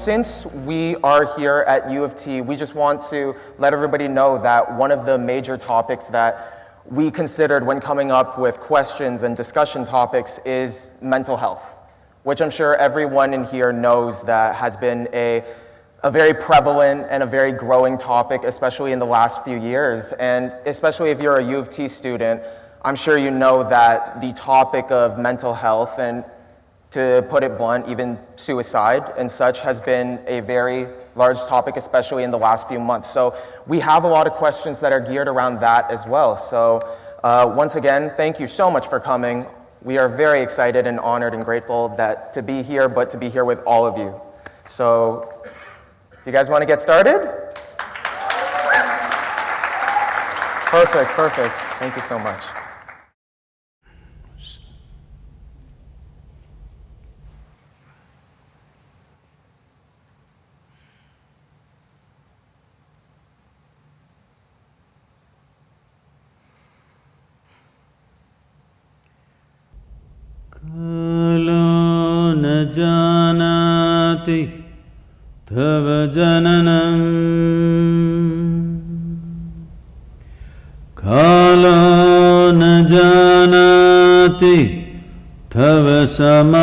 Since we are here at U of T, we just want to let everybody know that one of the major topics that we considered when coming up with questions and discussion topics is mental health, which I'm sure everyone in here knows that has been a, a very prevalent and a very growing topic, especially in the last few years. And especially if you're a U of T student, I'm sure you know that the topic of mental health and to put it blunt, even suicide and such has been a very large topic, especially in the last few months. So we have a lot of questions that are geared around that as well. So uh, once again, thank you so much for coming. We are very excited and honored and grateful that to be here, but to be here with all of you. So do you guys want to get started? Perfect, perfect. Thank you so much. तव जननम् कालो न जानाति तव समापनम्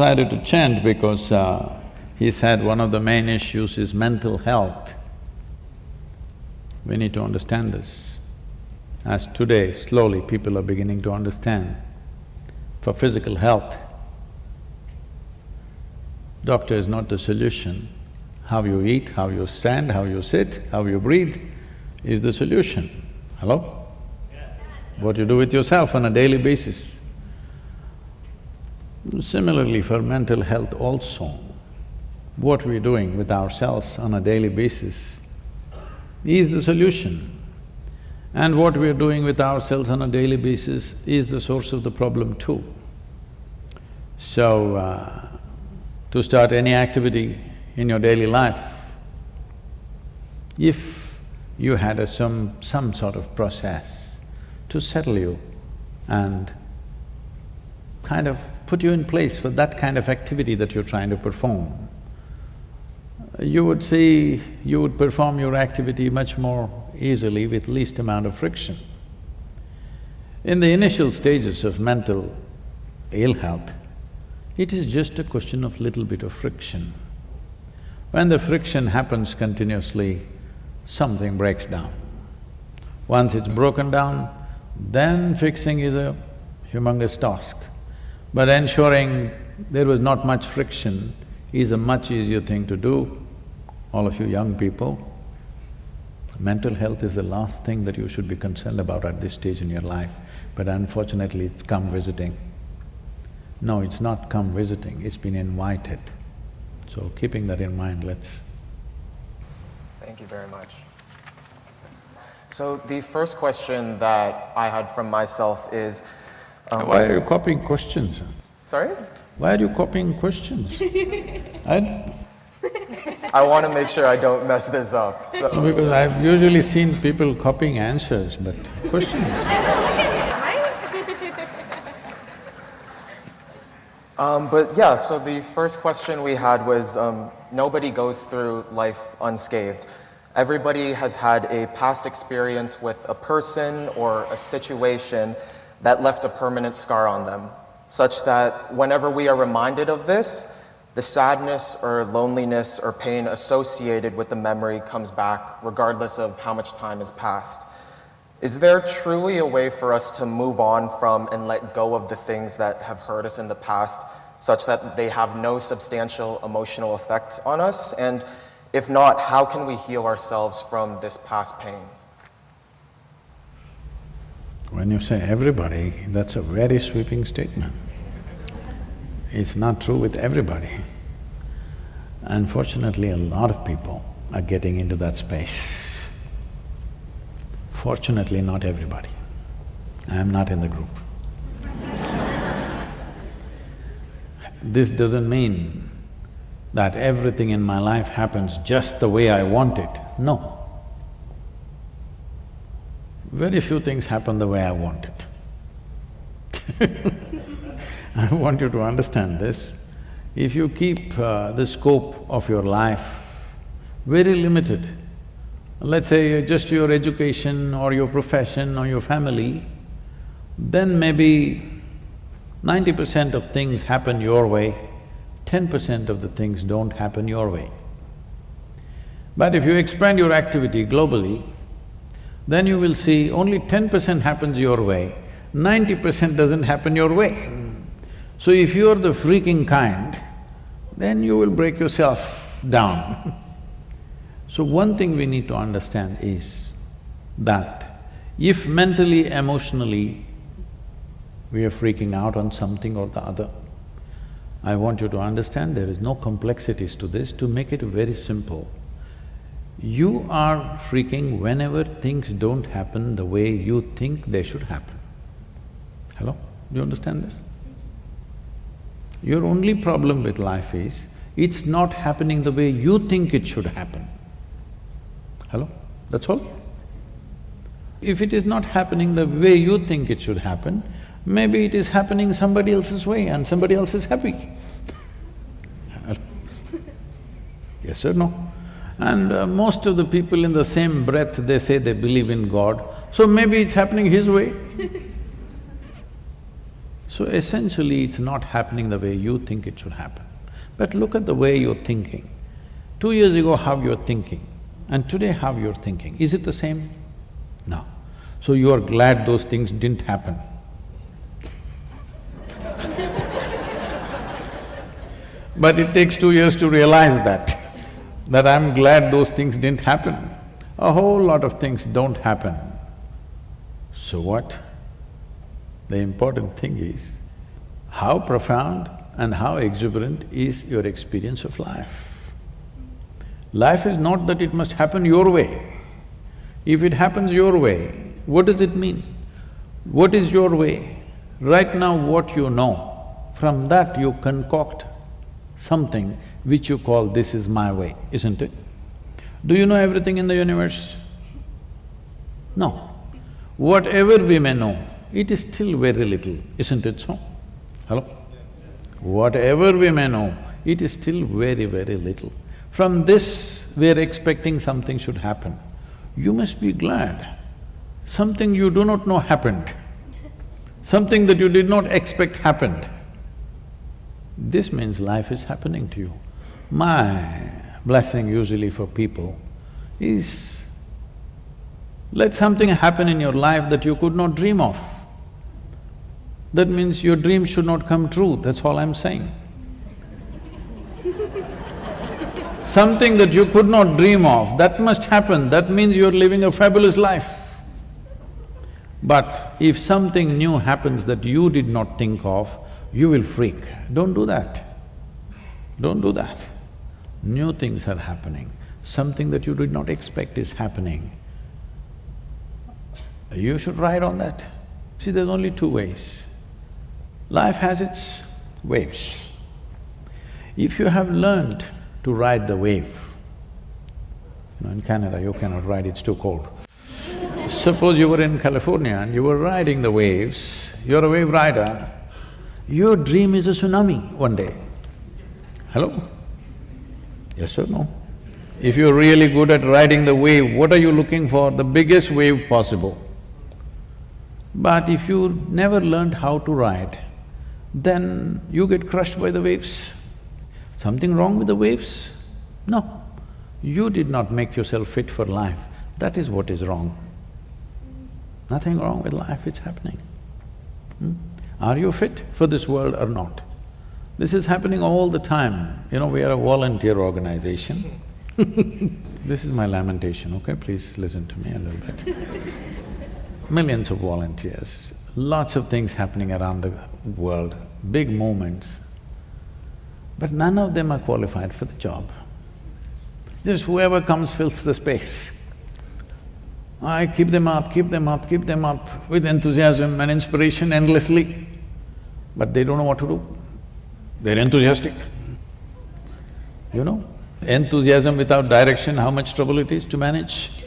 decided to chant because uh, he said one of the main issues is mental health. We need to understand this. As today, slowly people are beginning to understand for physical health. Doctor is not the solution. How you eat, how you stand, how you sit, how you breathe is the solution. Hello? What you do with yourself on a daily basis. Similarly for mental health also, what we're doing with ourselves on a daily basis is the solution. And what we are doing with ourselves on a daily basis is the source of the problem too. So, uh, to start any activity in your daily life, if you had a some… some sort of process to settle you and kind of put you in place for that kind of activity that you're trying to perform, you would see, you would perform your activity much more easily with least amount of friction. In the initial stages of mental ill health, it is just a question of little bit of friction. When the friction happens continuously, something breaks down. Once it's broken down, then fixing is a humongous task. But ensuring there was not much friction is a much easier thing to do. All of you young people, mental health is the last thing that you should be concerned about at this stage in your life, but unfortunately it's come visiting. No, it's not come visiting, it's been invited. So keeping that in mind, let's… Thank you very much. So the first question that I had from myself is… Um, Why are you copying questions? Sorry? Why are you copying questions? I, I want to make sure I don't mess this up, so… No, because I've usually seen people copying answers, but questions um, but yeah, so the first question we had was, um, nobody goes through life unscathed. Everybody has had a past experience with a person or a situation that left a permanent scar on them, such that whenever we are reminded of this, the sadness or loneliness or pain associated with the memory comes back regardless of how much time has passed. Is there truly a way for us to move on from and let go of the things that have hurt us in the past such that they have no substantial emotional effect on us? And if not, how can we heal ourselves from this past pain? When you say everybody, that's a very sweeping statement. It's not true with everybody. Unfortunately, a lot of people are getting into that space. Fortunately, not everybody. I am not in the group. this doesn't mean that everything in my life happens just the way I want it. No. Very few things happen the way I want it. I want you to understand this. If you keep uh, the scope of your life very limited, let's say just your education or your profession or your family, then maybe ninety percent of things happen your way, ten percent of the things don't happen your way. But if you expand your activity globally, then you will see only ten percent happens your way, ninety percent doesn't happen your way. So if you're the freaking kind, then you will break yourself down So one thing we need to understand is that if mentally, emotionally, we are freaking out on something or the other, I want you to understand there is no complexities to this, to make it very simple. You are freaking whenever things don't happen the way you think they should happen. Hello? Do you understand this? Your only problem with life is, it's not happening the way you think it should happen. Hello? That's all. If it is not happening the way you think it should happen, maybe it is happening somebody else's way and somebody else is happy. yes or no? And uh, most of the people in the same breath, they say they believe in God, so maybe it's happening his way. so essentially, it's not happening the way you think it should happen. But look at the way you're thinking. Two years ago, how you're thinking and today how you're thinking. Is it the same? No. So you are glad those things didn't happen. but it takes two years to realize that, that I'm glad those things didn't happen. A whole lot of things don't happen. So what? The important thing is, how profound and how exuberant is your experience of life. Life is not that it must happen your way. If it happens your way, what does it mean? What is your way? Right now what you know, from that you concoct something which you call this is my way, isn't it? Do you know everything in the universe? No. Whatever we may know, it is still very little, isn't it so? Hello? Whatever we may know, it is still very, very little. From this, we are expecting something should happen. You must be glad. Something you do not know happened. Something that you did not expect happened. This means life is happening to you. My blessing usually for people is, let something happen in your life that you could not dream of. That means your dream should not come true, that's all I'm saying. something that you could not dream of, that must happen, that means you're living a fabulous life. But if something new happens that you did not think of, you will freak. Don't do that. Don't do that. New things are happening, something that you did not expect is happening. You should ride on that. See, there's only two ways. Life has its waves. If you have learned to ride the wave. You know, in Canada, you cannot ride, it's too cold. Suppose you were in California and you were riding the waves, you're a wave rider, your dream is a tsunami one day. Hello? Yes or no? If you're really good at riding the wave, what are you looking for? The biggest wave possible. But if you never learned how to ride, then you get crushed by the waves. Something wrong with the waves? No. You did not make yourself fit for life, that is what is wrong. Nothing wrong with life, it's happening. Hmm? Are you fit for this world or not? This is happening all the time. You know, we are a volunteer organization. this is my lamentation, okay? Please listen to me a little bit. Millions of volunteers, lots of things happening around the world, big movements, but none of them are qualified for the job. Just whoever comes fills the space. I keep them up, keep them up, keep them up with enthusiasm and inspiration endlessly, but they don't know what to do. They're enthusiastic. You know, enthusiasm without direction, how much trouble it is to manage.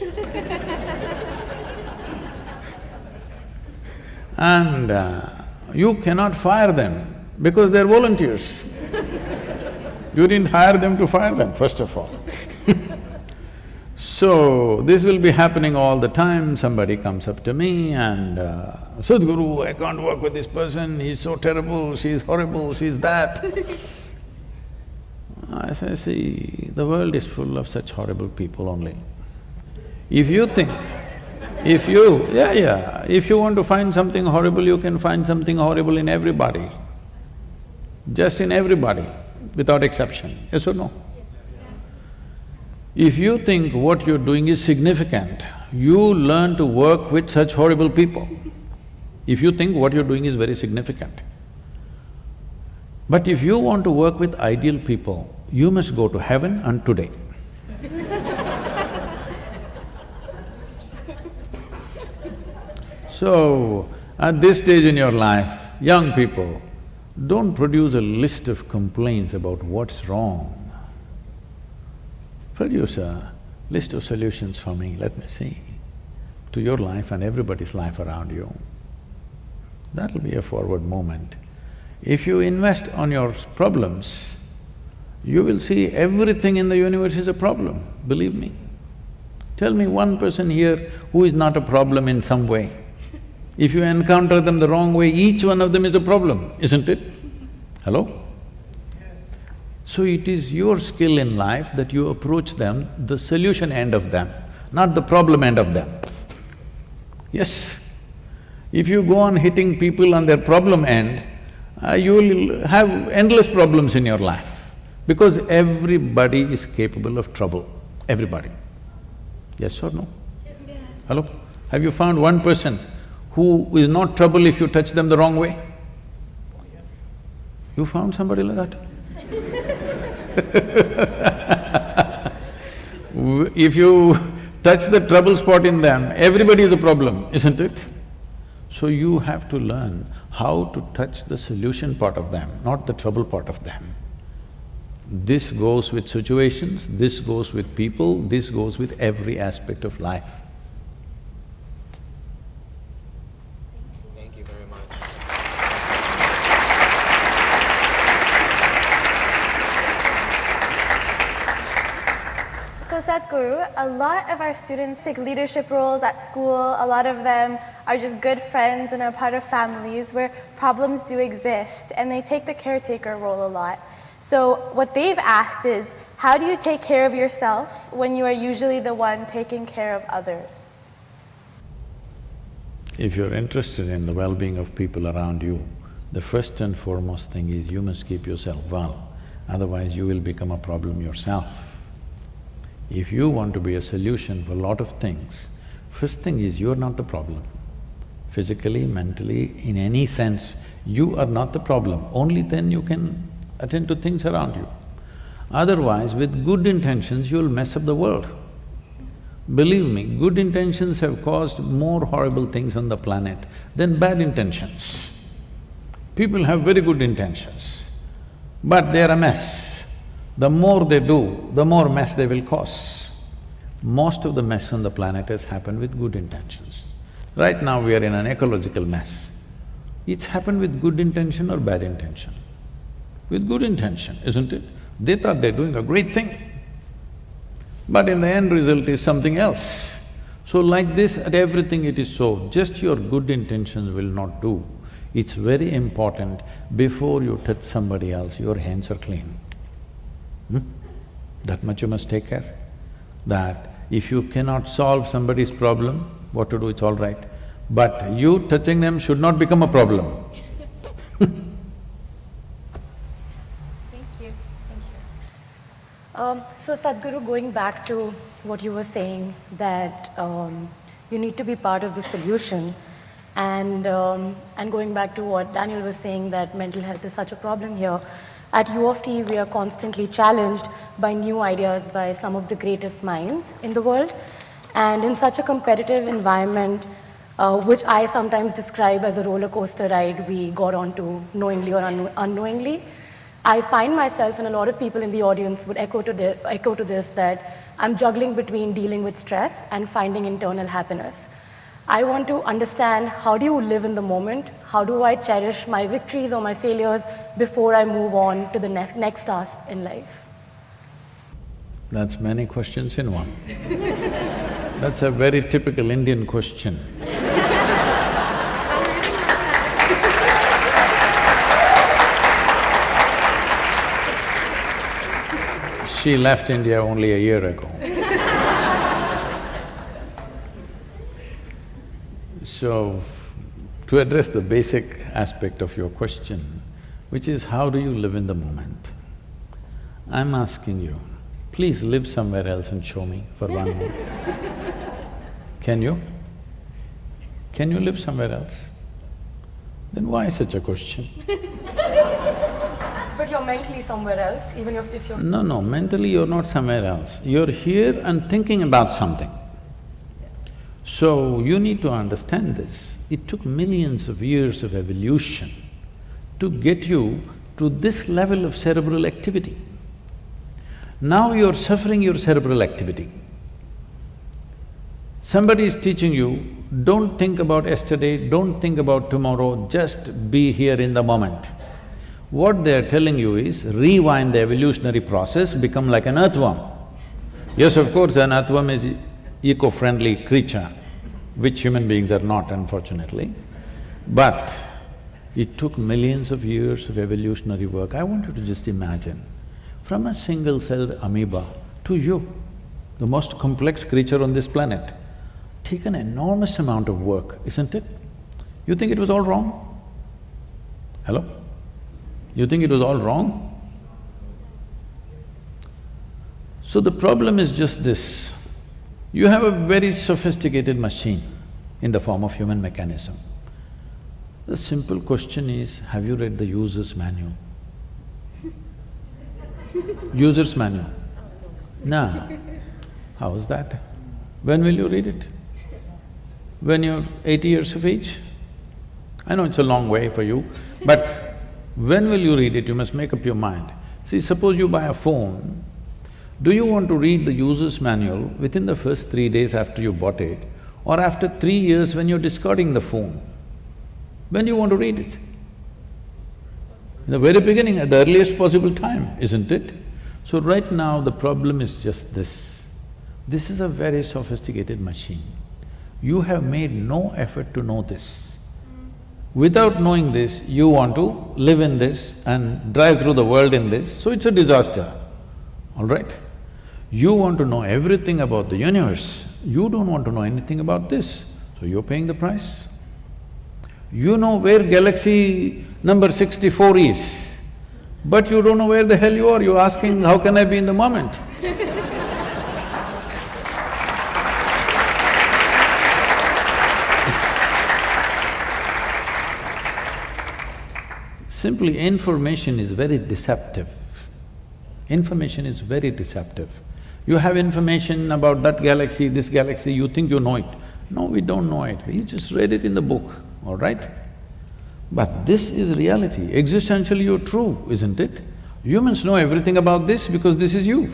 and uh, you cannot fire them because they're volunteers. you didn't hire them to fire them, first of all. So, this will be happening all the time, somebody comes up to me and, uh, Sadhguru, I can't work with this person, he's so terrible, she's horrible, she's that. I say, see, the world is full of such horrible people only. If you think, if you… yeah, yeah, if you want to find something horrible, you can find something horrible in everybody. Just in everybody, without exception, yes or no? If you think what you're doing is significant, you learn to work with such horrible people. If you think what you're doing is very significant. But if you want to work with ideal people, you must go to heaven and today. so, at this stage in your life, young people, don't produce a list of complaints about what's wrong produce a list of solutions for me, let me see, to your life and everybody's life around you. That'll be a forward movement. If you invest on your problems, you will see everything in the universe is a problem, believe me. Tell me one person here who is not a problem in some way. If you encounter them the wrong way, each one of them is a problem, isn't it? Hello? So it is your skill in life that you approach them, the solution end of them, not the problem end of them. Yes. If you go on hitting people on their problem end, uh, you will have endless problems in your life because everybody is capable of trouble, everybody. Yes or no? Yes. Hello? Have you found one person who is not trouble if you touch them the wrong way? You found somebody like that? if you touch the trouble spot in them, everybody is a problem, isn't it? So you have to learn how to touch the solution part of them, not the trouble part of them. This goes with situations, this goes with people, this goes with every aspect of life. A lot of our students take leadership roles at school. A lot of them are just good friends and are part of families where problems do exist, and they take the caretaker role a lot. So what they've asked is, how do you take care of yourself when you are usually the one taking care of others? If you're interested in the well-being of people around you, the first and foremost thing is you must keep yourself well, otherwise you will become a problem yourself. If you want to be a solution for a lot of things, first thing is you're not the problem. Physically, mentally, in any sense, you are not the problem, only then you can attend to things around you. Otherwise, with good intentions, you'll mess up the world. Believe me, good intentions have caused more horrible things on the planet than bad intentions. People have very good intentions, but they're a mess. The more they do, the more mess they will cause. Most of the mess on the planet has happened with good intentions. Right now we are in an ecological mess. It's happened with good intention or bad intention? With good intention, isn't it? They thought they're doing a great thing. But in the end result is something else. So like this, at everything it is so, just your good intentions will not do. It's very important, before you touch somebody else, your hands are clean. That much you must take care. That if you cannot solve somebody's problem, what to do, it's all right. But you touching them should not become a problem. Thank you, thank you. Um, so Sadhguru, going back to what you were saying, that um, you need to be part of the solution, and, um, and going back to what Daniel was saying, that mental health is such a problem here, At U of T, we are constantly challenged by new ideas by some of the greatest minds in the world. And in such a competitive environment, uh, which I sometimes describe as a roller coaster ride we got onto knowingly or un unknowingly, I find myself, and a lot of people in the audience would echo to, echo to this, that I'm juggling between dealing with stress and finding internal happiness. I want to understand how do you live in the moment? How do I cherish my victories or my failures before I move on to the next, next task in life? That's many questions in one. That's a very typical Indian question. She left India only a year ago. So, to address the basic aspect of your question, which is how do you live in the moment? I'm asking you, please live somewhere else and show me for one moment. Can you? Can you live somewhere else? Then why such a question? But you're mentally somewhere else, even if, if you're… No, no, mentally you're not somewhere else. You're here and thinking about something. So, you need to understand this. It took millions of years of evolution to get you to this level of cerebral activity. Now you're suffering your cerebral activity. Somebody is teaching you, don't think about yesterday, don't think about tomorrow, just be here in the moment. What they're telling you is, rewind the evolutionary process, become like an earthworm. Yes, of course, an earthworm is eco-friendly creature, which human beings are not, unfortunately. But it took millions of years of evolutionary work. I want you to just imagine, from a single-celled amoeba to you, the most complex creature on this planet, take an enormous amount of work, isn't it? You think it was all wrong? Hello? You think it was all wrong? So the problem is just this, you have a very sophisticated machine in the form of human mechanism. The simple question is, have you read the user's manual? user's manual? No. How is that? When will you read it? When you're eighty years of age? I know it's a long way for you, but when will you read it? You must make up your mind. See, suppose you buy a phone, do you want to read the user's manual within the first three days after you bought it or after three years when you're discarding the phone? When do you want to read it? In the very beginning, at the earliest possible time, isn't it? So right now, the problem is just this. This is a very sophisticated machine. You have made no effort to know this. Without knowing this, you want to live in this and drive through the world in this, so it's a disaster, all right? You want to know everything about the universe, you don't want to know anything about this, so you're paying the price. You know where galaxy number sixty-four is, but you don't know where the hell you are, you're asking, how can I be in the moment? Simply information is very deceptive. Information is very deceptive. You have information about that galaxy, this galaxy, you think you know it. No, we don't know it, we just read it in the book, all right? But this is reality, existentially you're true, isn't it? Humans know everything about this because this is you.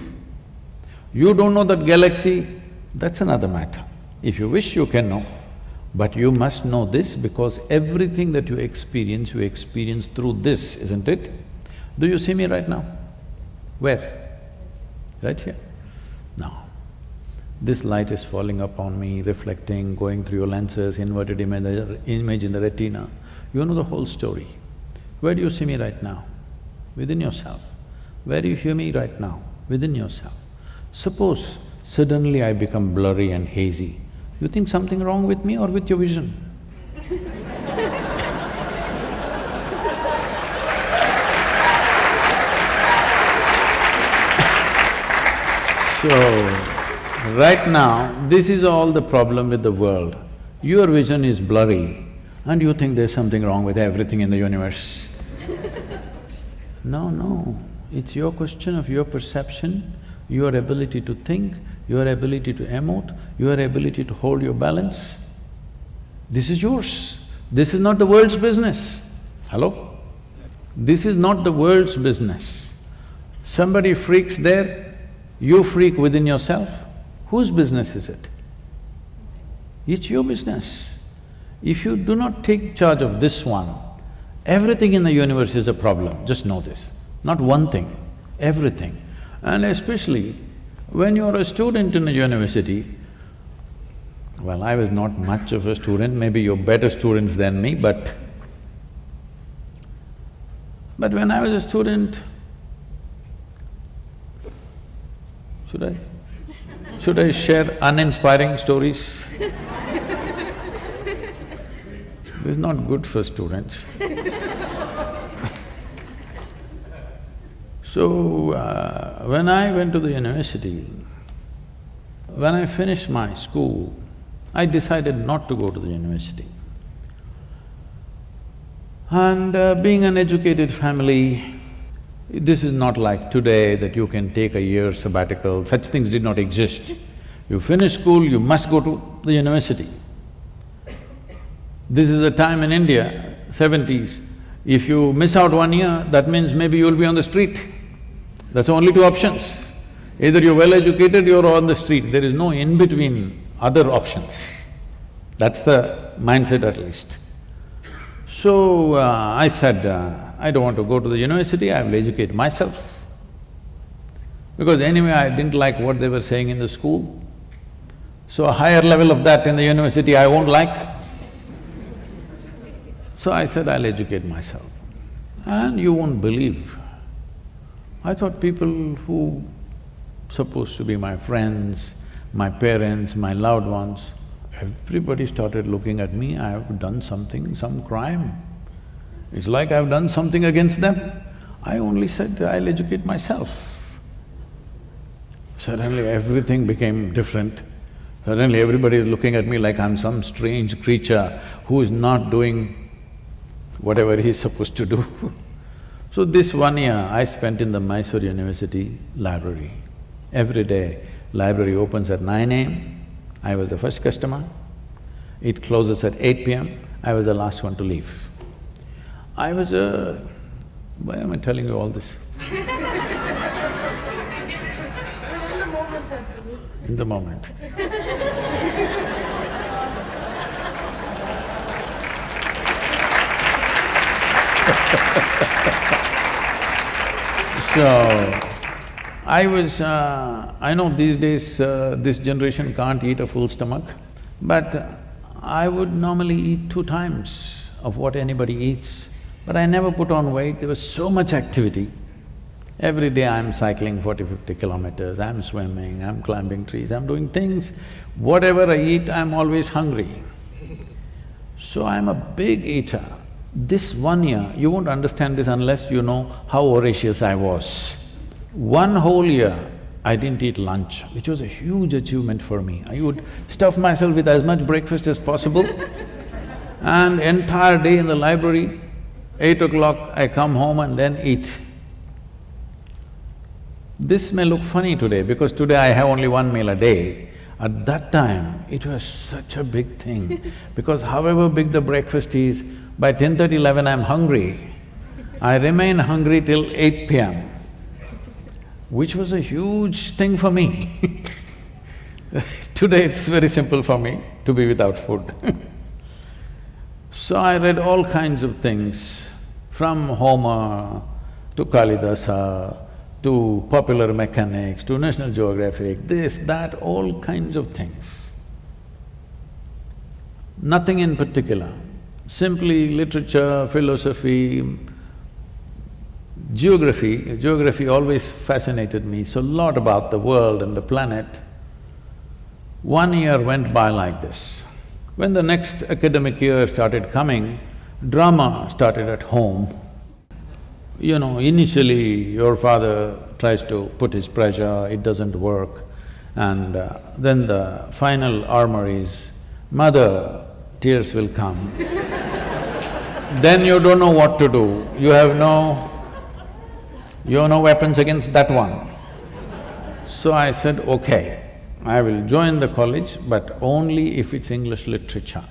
You don't know that galaxy, that's another matter. If you wish, you can know. But you must know this because everything that you experience, you experience through this, isn't it? Do you see me right now? Where? Right here? This light is falling upon me, reflecting, going through your lenses, inverted image, image in the retina. You know the whole story. Where do you see me right now? Within yourself. Where do you hear me right now? Within yourself. Suppose suddenly I become blurry and hazy, you think something wrong with me or with your vision? so, right now, this is all the problem with the world. Your vision is blurry and you think there's something wrong with everything in the universe. No, no, it's your question of your perception, your ability to think, your ability to emote, your ability to hold your balance. This is yours. This is not the world's business. Hello? This is not the world's business. Somebody freaks there, you freak within yourself. Whose business is it? It's your business. If you do not take charge of this one, everything in the universe is a problem, just know this. Not one thing, everything. And especially when you're a student in a university, well, I was not much of a student, maybe you're better students than me, but… But when I was a student, should I… should I share uninspiring stories? This is not good for students. so, uh, when I went to the university, when I finished my school, I decided not to go to the university. And uh, being an educated family, this is not like today that you can take a year sabbatical, such things did not exist. You finish school, you must go to the university. This is a time in India, seventies, if you miss out one year, that means maybe you'll be on the street. That's only two options. Either you're well educated, you're on the street, there is no in-between other options. That's the mindset at least. So, uh, I said, uh, I don't want to go to the university, I will educate myself. Because anyway, I didn't like what they were saying in the school. So a higher level of that in the university I won't like. So I said, I'll educate myself. And you won't believe, I thought people who supposed to be my friends, my parents, my loved ones, everybody started looking at me, I have done something, some crime. It's like I've done something against them. I only said, I'll educate myself. Suddenly everything became different. Suddenly everybody is looking at me like I'm some strange creature who is not doing whatever he's supposed to do. so this one year I spent in the Mysore University library. Every day, library opens at nine AM, I was the first customer. It closes at eight PM, I was the last one to leave. I was a… why am I telling you all this? in the moment. So, I was… Uh, I know these days uh, this generation can't eat a full stomach, but I would normally eat two times of what anybody eats, but I never put on weight, there was so much activity. Every day I'm cycling 40, 50 kilometers, I'm swimming, I'm climbing trees, I'm doing things. Whatever I eat, I'm always hungry. So I'm a big eater. This one year, you won't understand this unless you know how voracious I was. One whole year, I didn't eat lunch, which was a huge achievement for me. I would stuff myself with as much breakfast as possible and entire day in the library, eight o'clock I come home and then eat. This may look funny today because today I have only one meal a day. At that time, it was such a big thing because however big the breakfast is, by 10.30, 11 I'm hungry. I remain hungry till 8 p.m., which was a huge thing for me. Today it's very simple for me to be without food So I read all kinds of things, from Homer to Kalidasa, uh, to popular mechanics, to National Geographic, this, that, all kinds of things. Nothing in particular simply literature, philosophy, geography. Geography always fascinated me, so a lot about the world and the planet. One year went by like this. When the next academic year started coming, drama started at home. You know, initially your father tries to put his pressure, it doesn't work. And uh, then the final armor is, mother, tears will come then you don't know what to do. You have no… You have no weapons against that one. So I said, okay, I will join the college, but only if it's English literature.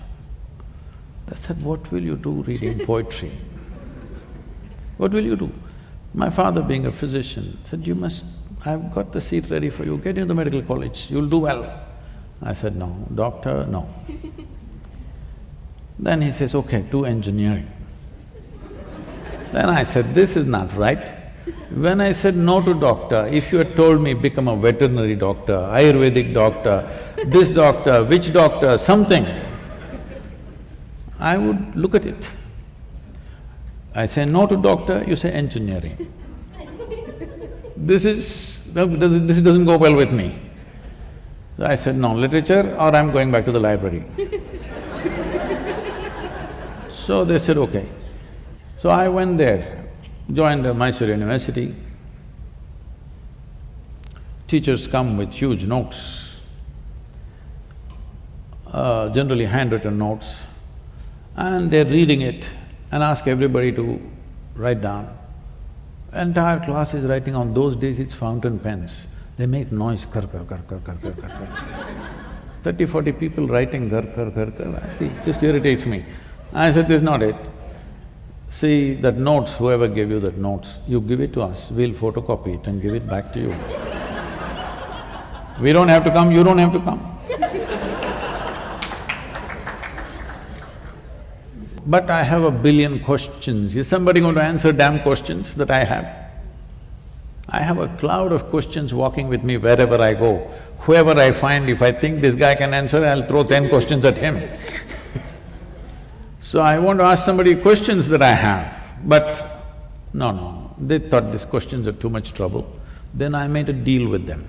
They said, what will you do reading poetry? What will you do? My father being a physician said, you must… I've got the seat ready for you, get into the medical college, you'll do well. I said, no, doctor, no. then he says, okay, do engineering. then I said, this is not right. When I said no to doctor, if you had told me become a veterinary doctor, Ayurvedic doctor, this doctor, which doctor, something, I would look at it. I say no to doctor, you say engineering. this is… this doesn't go well with me. So I said, no, literature or I'm going back to the library. so they said, okay. So I went there, joined the Mysore University. Teachers come with huge notes, uh, generally handwritten notes, and they're reading it and ask everybody to write down. Entire class is writing on those days it's fountain pens. They make noise, kar kar kar kar kar kar kar kar. Thirty, forty people writing kar kar kar kar, it just irritates me. I said, this is not it. See, that notes, whoever gave you that notes, you give it to us, we'll photocopy it and give it back to you. we don't have to come, you don't have to come. But I have a billion questions. Is somebody going to answer damn questions that I have? I have a cloud of questions walking with me wherever I go. Whoever I find, if I think this guy can answer, I'll throw ten questions at him So I want to ask somebody questions that I have, but no, no, they thought these questions are too much trouble. Then I made a deal with them,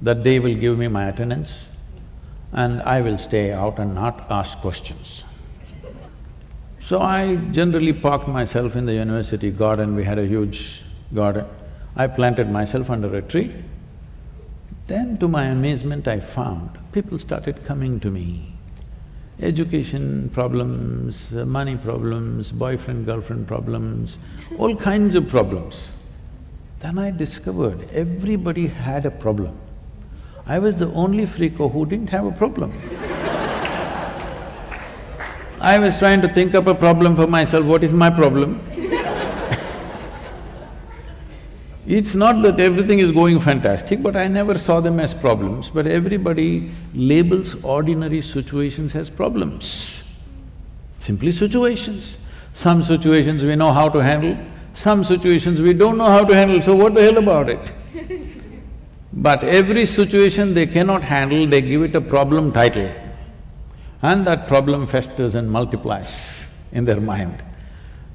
that they will give me my attendance and I will stay out and not ask questions. So I generally parked myself in the university garden, we had a huge garden. I planted myself under a tree. Then to my amazement I found, people started coming to me education problems, money problems, boyfriend-girlfriend problems, all kinds of problems. Then I discovered everybody had a problem. I was the only freako who didn't have a problem. I was trying to think up a problem for myself, what is my problem? It's not that everything is going fantastic, but I never saw them as problems, but everybody labels ordinary situations as problems. Simply situations. Some situations we know how to handle, some situations we don't know how to handle, so what the hell about it? but every situation they cannot handle, they give it a problem title. And that problem festers and multiplies in their mind.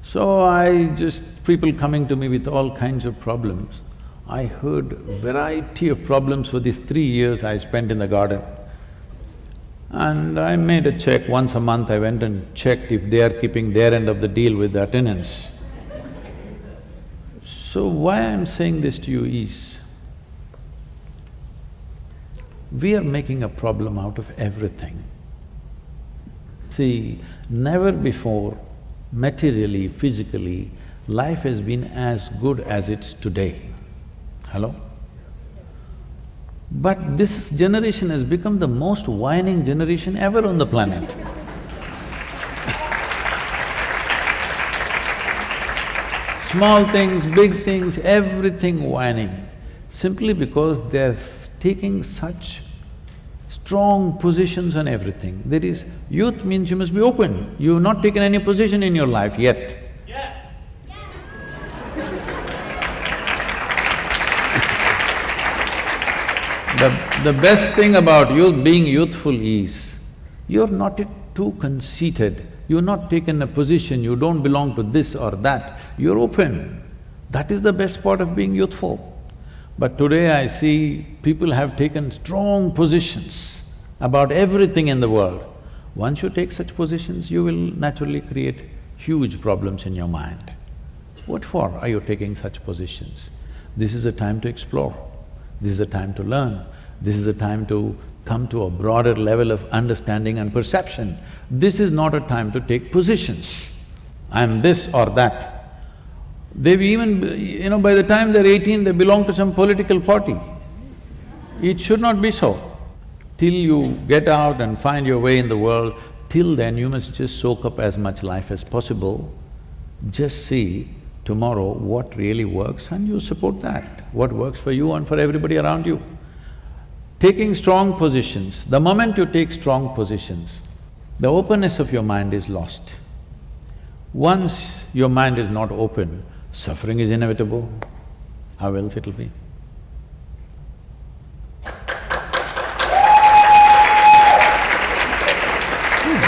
So I just… people coming to me with all kinds of problems. I heard variety of problems for these three years I spent in the garden. And I made a check, once a month I went and checked if they are keeping their end of the deal with the attendance. So why I'm saying this to you is, we are making a problem out of everything. See, never before materially, physically, life has been as good as it's today. Hello? But this generation has become the most whining generation ever on the planet. Small things, big things, everything whining, simply because they're taking such strong positions on everything. There is… youth means you must be open. You've not taken any position in your life yet. Yes. The, the best thing about youth, being youthful is, you're not too conceited, you've not taken a position, you don't belong to this or that, you're open. That is the best part of being youthful. But today I see people have taken strong positions about everything in the world. Once you take such positions, you will naturally create huge problems in your mind. What for are you taking such positions? This is a time to explore, this is a time to learn, this is a time to come to a broader level of understanding and perception. This is not a time to take positions. I'm this or that. They've even… you know, by the time they're eighteen, they belong to some political party. It should not be so. Till you get out and find your way in the world, till then you must just soak up as much life as possible. Just see tomorrow what really works and you support that, what works for you and for everybody around you. Taking strong positions, the moment you take strong positions, the openness of your mind is lost. Once your mind is not open, suffering is inevitable, how else it'll be?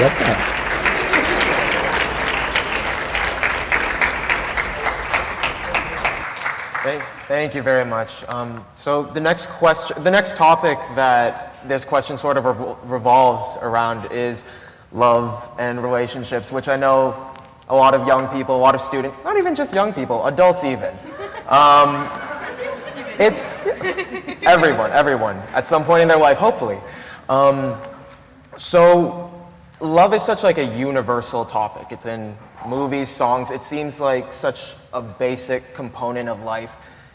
Who's that? Thank, you very much. Um, so the next question, the next topic that this question sort of revol- revolves around is love and relationships, which I know a lot of young people, a lot of students, not even just young people, adults even. Um, it's everyone, everyone, at some point in their life, hopefully. Um, so love is such like a universal topic. It's in movies, songs. It seems like such a basic component of life,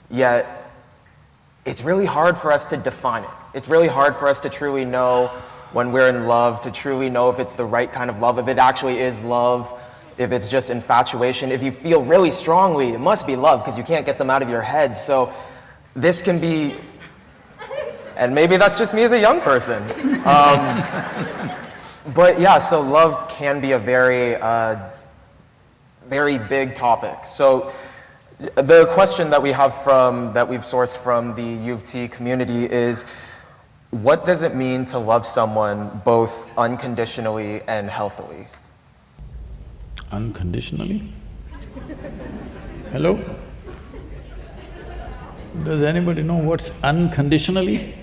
yet it's really hard for us to define it. It's really hard for us to truly know when we're in love, to truly know if it's the right kind of love, if it actually is love, if it's just infatuation. If you feel really strongly, it must be love because you can't get them out of your head. So this can be, and maybe that's just me as a young person. Um, but yeah, so love can be a very, uh, very big topic. So the question that we have from, that we've sourced from the U of T community is, what does it mean to love someone both unconditionally and healthily? Unconditionally? Hello? Does anybody know what's unconditionally?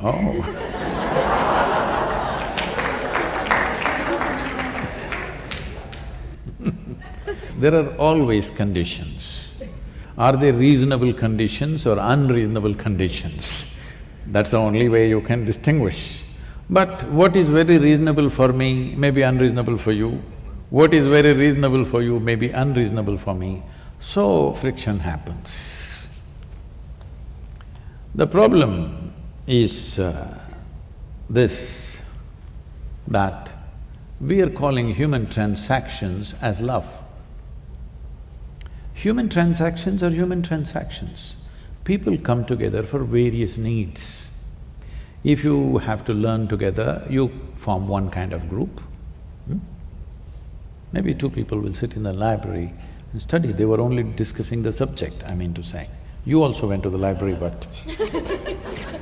Oh. There are always conditions. Are they reasonable conditions or unreasonable conditions? That's the only way you can distinguish. But what is very reasonable for me may be unreasonable for you. What is very reasonable for you may be unreasonable for me. So friction happens. The problem is uh, this, that we are calling human transactions as love. Human transactions are human transactions. People come together for various needs. If you have to learn together, you form one kind of group. Hmm? Maybe two people will sit in the library and study, they were only discussing the subject, I mean to say. You also went to the library, but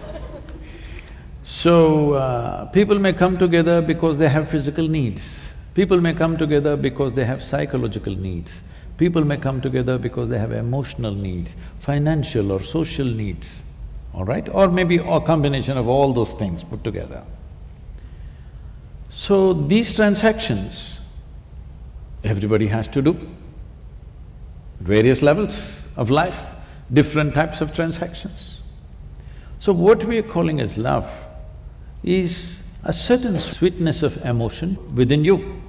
So, uh, people may come together because they have physical needs. People may come together because they have psychological needs. People may come together because they have emotional needs, financial or social needs, all right? Or maybe a combination of all those things put together. So, these transactions, everybody has to do. Various levels of life, different types of transactions. So what we are calling as love is a certain sweetness of emotion within you.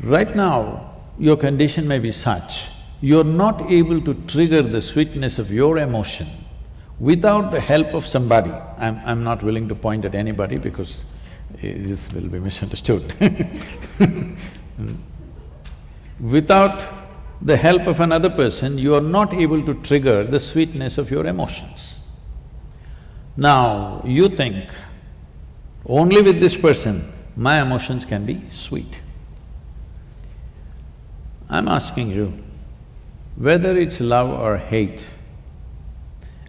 Right now, your condition may be such, you're not able to trigger the sweetness of your emotion without the help of somebody. I'm, I'm not willing to point at anybody because eh, this will be misunderstood Without the help of another person, you are not able to trigger the sweetness of your emotions. Now, you think, only with this person, my emotions can be sweet. I'm asking you, whether it's love or hate,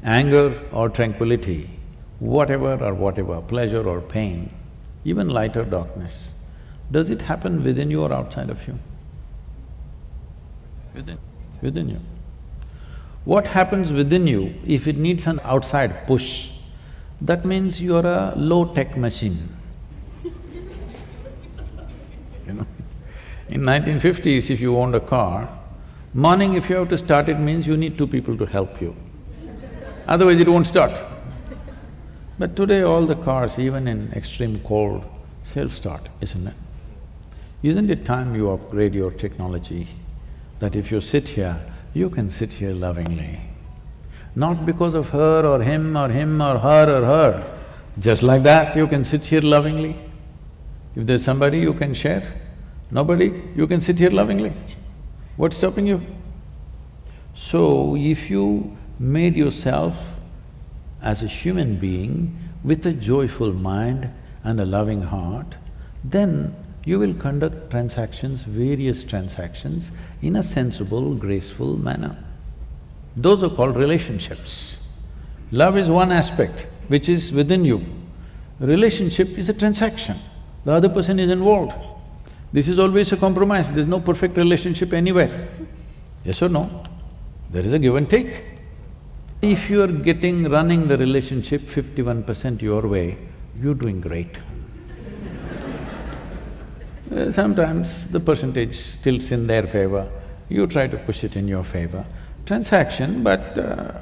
anger or tranquility, whatever or whatever, pleasure or pain, even light or darkness, does it happen within you or outside of you? Within. Within you. What happens within you, if it needs an outside push, that means you're a low-tech machine. In 1950s, if you owned a car, morning if you have to start it means you need two people to help you. Otherwise it won't start. But today all the cars, even in extreme cold, self-start, isn't it? Isn't it time you upgrade your technology? That if you sit here, you can sit here lovingly. Not because of her or him or him or her or her. Just like that, you can sit here lovingly. If there's somebody you can share, nobody, you can sit here lovingly. What's stopping you? So, if you made yourself as a human being with a joyful mind and a loving heart, then you will conduct transactions, various transactions, in a sensible, graceful manner. Those are called relationships. Love is one aspect which is within you. Relationship is a transaction, the other person is involved. This is always a compromise, there's no perfect relationship anywhere. Yes or no? There is a give and take. If you are getting, running the relationship fifty-one percent your way, you're doing great. Uh, sometimes the percentage tilts in their favor, you try to push it in your favor. Transaction, but… Uh,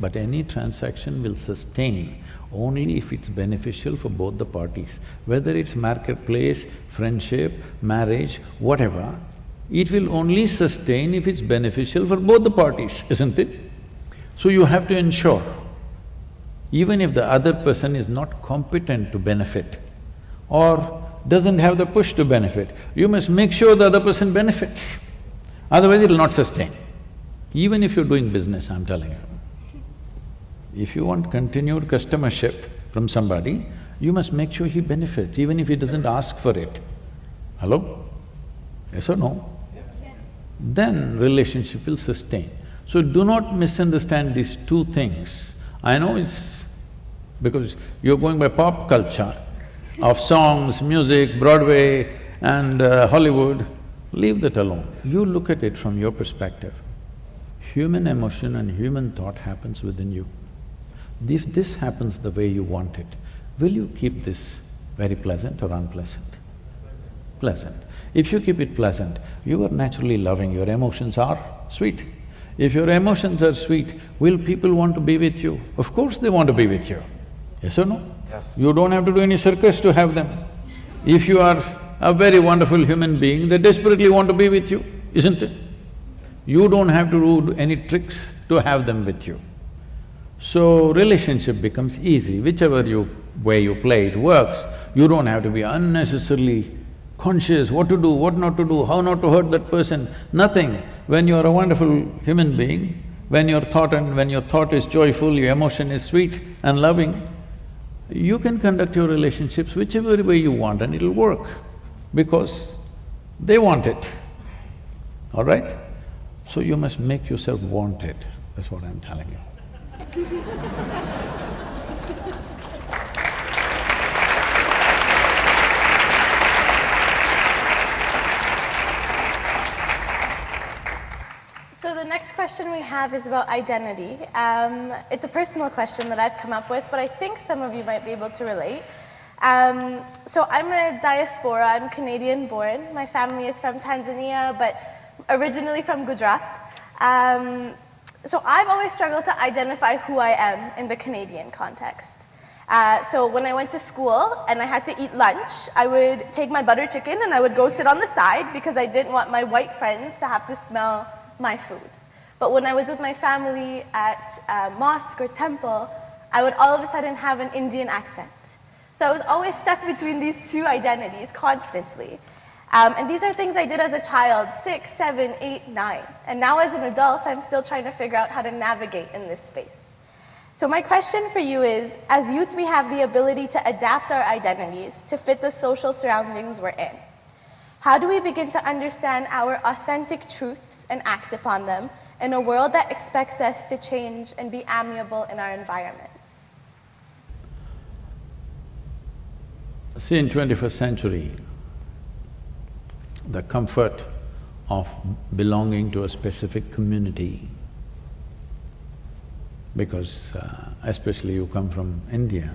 but any transaction will sustain only if it's beneficial for both the parties. Whether it's marketplace, friendship, marriage, whatever, it will only sustain if it's beneficial for both the parties, isn't it? So you have to ensure, even if the other person is not competent to benefit or doesn't have the push to benefit, you must make sure the other person benefits, otherwise it'll not sustain. Even if you're doing business, I'm telling you. If you want continued customership from somebody, you must make sure he benefits, even if he doesn't ask for it. Hello? Yes or no? Yes. Then relationship will sustain. So do not misunderstand these two things. I know it's because you're going by pop culture of songs, music, Broadway and uh, Hollywood, leave that alone. You look at it from your perspective. Human emotion and human thought happens within you. If this happens the way you want it, will you keep this very pleasant or unpleasant? Pleasant. If you keep it pleasant, you are naturally loving, your emotions are sweet. If your emotions are sweet, will people want to be with you? Of course they want to be with you. Yes or no? Yes. You don't have to do any circus to have them. If you are a very wonderful human being, they desperately want to be with you, isn't it? You don't have to do any tricks to have them with you. So relationship becomes easy, whichever you… way you play it works. You don't have to be unnecessarily conscious what to do, what not to do, how not to hurt that person, nothing. When you are a wonderful human being, when your thought and when your thought is joyful, your emotion is sweet and loving, you can conduct your relationships whichever way you want and it'll work because they want it, all right? So you must make yourself wanted, that's what I'm telling you. So the next question we have is about identity. Um, it's a personal question that I've come up with, but I think some of you might be able to relate. Um, so I'm a diaspora, I'm Canadian born. My family is from Tanzania, but originally from Gujarat. Um, so I've always struggled to identify who I am in the Canadian context. Uh, so when I went to school and I had to eat lunch, I would take my butter chicken and I would go sit on the side because I didn't want my white friends to have to smell my food. But when I was with my family at a mosque or temple, I would all of a sudden have an Indian accent. So I was always stuck between these two identities constantly. Um, and these are things I did as a child, six, seven, eight, nine. And now as an adult, I'm still trying to figure out how to navigate in this space. So my question for you is, as youth, we have the ability to adapt our identities to fit the social surroundings we're in. How do we begin to understand our authentic truths and act upon them in a world that expects us to change and be amiable in our environments? See, in 21st century, the comfort of belonging to a specific community. Because uh, especially you come from India,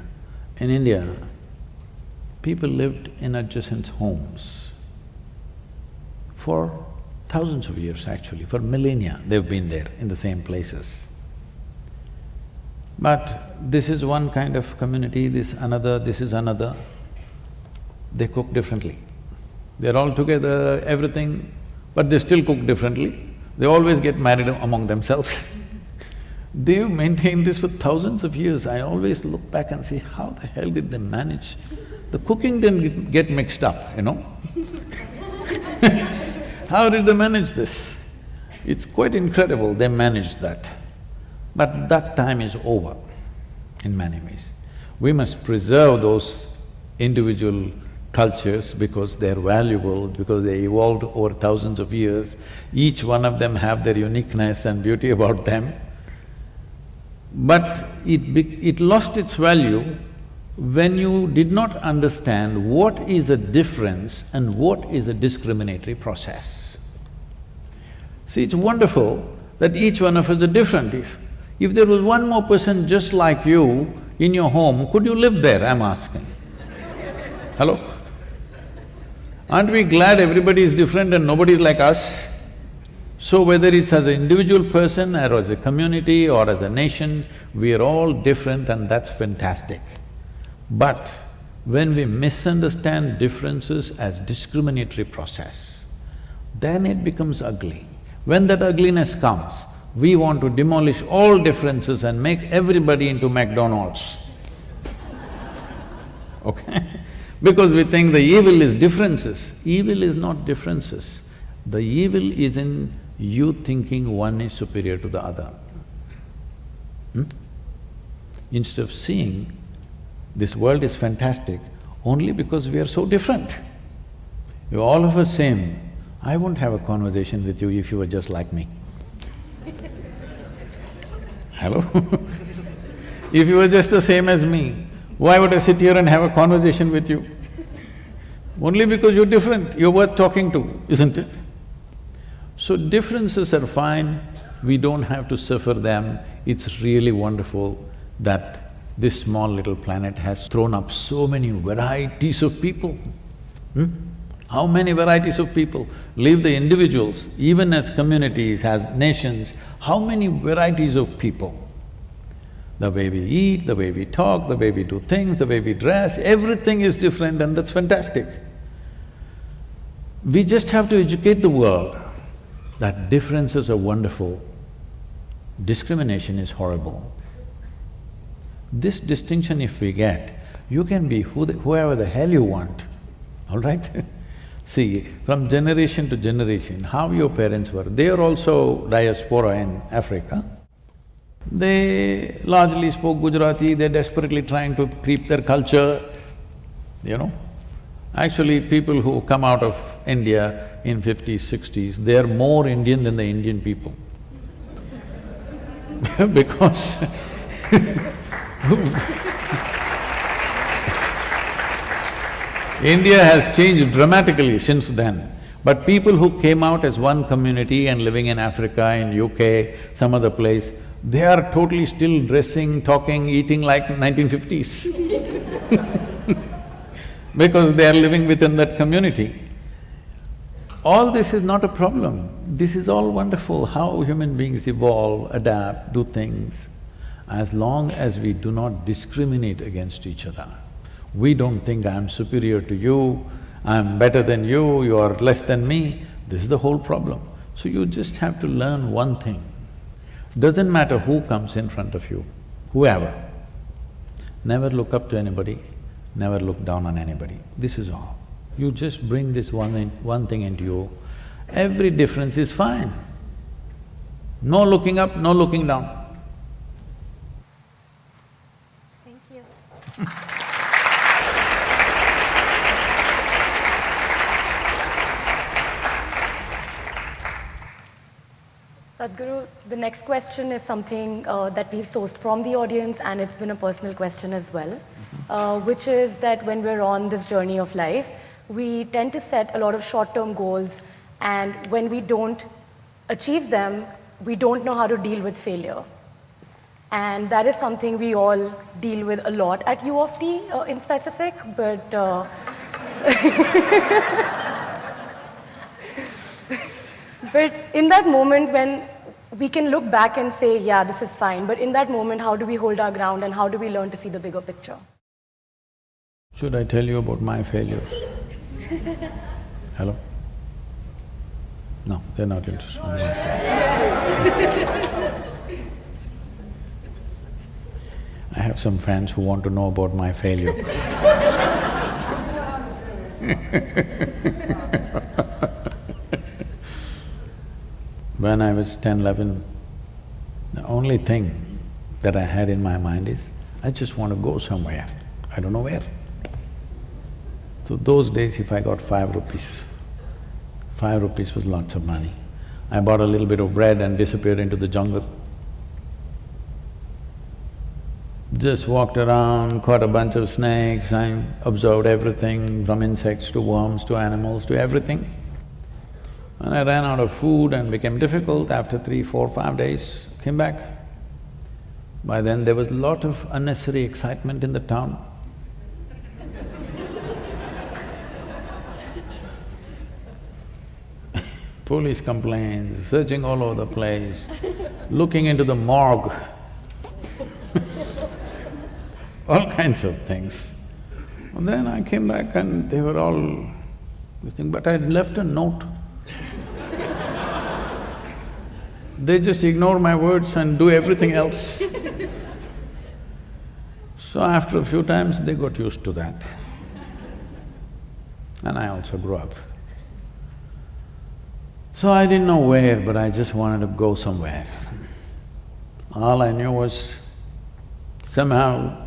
in India, people lived in adjacent homes for thousands of years actually, for millennia they've been there in the same places. But this is one kind of community, this another, this is another, they cook differently. They're all together, everything, but they still cook differently. They always get married among themselves. They've maintained this for thousands of years. I always look back and see how the hell did they manage? The cooking didn't get mixed up, you know How did they manage this? It's quite incredible they managed that. But that time is over in many ways. We must preserve those individual cultures because they're valuable, because they evolved over thousands of years. Each one of them have their uniqueness and beauty about them. But it, it lost its value when you did not understand what is a difference and what is a discriminatory process. See, it's wonderful that each one of us are different. If, if there was one more person just like you in your home, could you live there, I'm asking? Hello? Aren't we glad everybody is different and nobody is like us? So whether it's as an individual person or as a community or as a nation, we are all different and that's fantastic. But when we misunderstand differences as discriminatory process, then it becomes ugly. When that ugliness comes, we want to demolish all differences and make everybody into McDonald's. okay? Because we think the evil is differences. Evil is not differences. The evil is in you thinking one is superior to the other. Hmm? Instead of seeing this world is fantastic only because we are so different. You're all of us same. I won't have a conversation with you if you were just like me. Hello? if you were just the same as me, why would I sit here and have a conversation with you? Only because you're different, you're worth talking to, isn't it? So differences are fine, we don't have to suffer them. It's really wonderful that this small little planet has thrown up so many varieties of people. Hmm? How many varieties of people? Leave the individuals, even as communities, as nations, how many varieties of people? The way we eat, the way we talk, the way we do things, the way we dress, everything is different and that's fantastic. We just have to educate the world that differences are wonderful, discrimination is horrible. This distinction if we get, you can be who the, whoever the hell you want, all right? See, from generation to generation, how your parents were, they are also diaspora in Africa. They largely spoke Gujarati, they're desperately trying to keep their culture, you know. Actually, people who come out of India in fifties, sixties, they are more Indian than the Indian people. Because India has changed dramatically since then, but people who came out as one community and living in Africa, in UK, some other place, they are totally still dressing, talking, eating like 1950s because they are living within that community. All this is not a problem, this is all wonderful, how human beings evolve, adapt, do things as long as we do not discriminate against each other. We don't think I'm superior to you, I'm better than you, you are less than me, this is the whole problem. So you just have to learn one thing. Doesn't matter who comes in front of you, whoever, never look up to anybody, never look down on anybody, this is all. You just bring this one, in, one thing into you, every difference is fine. No looking up, no looking down. Sadhguru, the next question is something uh, that we've sourced from the audience and it's been a personal question as well, mm -hmm. uh, which is that when we're on this journey of life, we tend to set a lot of short-term goals and when we don't achieve them, we don't know how to deal with failure. And that is something we all deal with a lot at U of T uh, in specific, but uh, But in that moment when we can look back and say, yeah, this is fine, but in that moment, how do we hold our ground and how do we learn to see the bigger picture? Should I tell you about my failures? Hello? No, they're not interested. I have some friends who want to know about my failure. when I was 10, 11, the only thing that I had in my mind is, I just want to go somewhere, I don't know where. So those days if I got five rupees, five rupees was lots of money. I bought a little bit of bread and disappeared into the jungle. Just walked around, caught a bunch of snakes, I observed everything from insects to worms to animals to everything. When I ran out of food and became difficult, after three, four, five days, came back. By then there was a lot of unnecessary excitement in the town. Police complaints, searching all over the place, looking into the morgue, all kinds of things. And then I came back and they were all this thing, but I had left a note they just ignore my words and do everything else. so after a few times, they got used to that. And I also grew up. So I didn't know where, but I just wanted to go somewhere. All I knew was somehow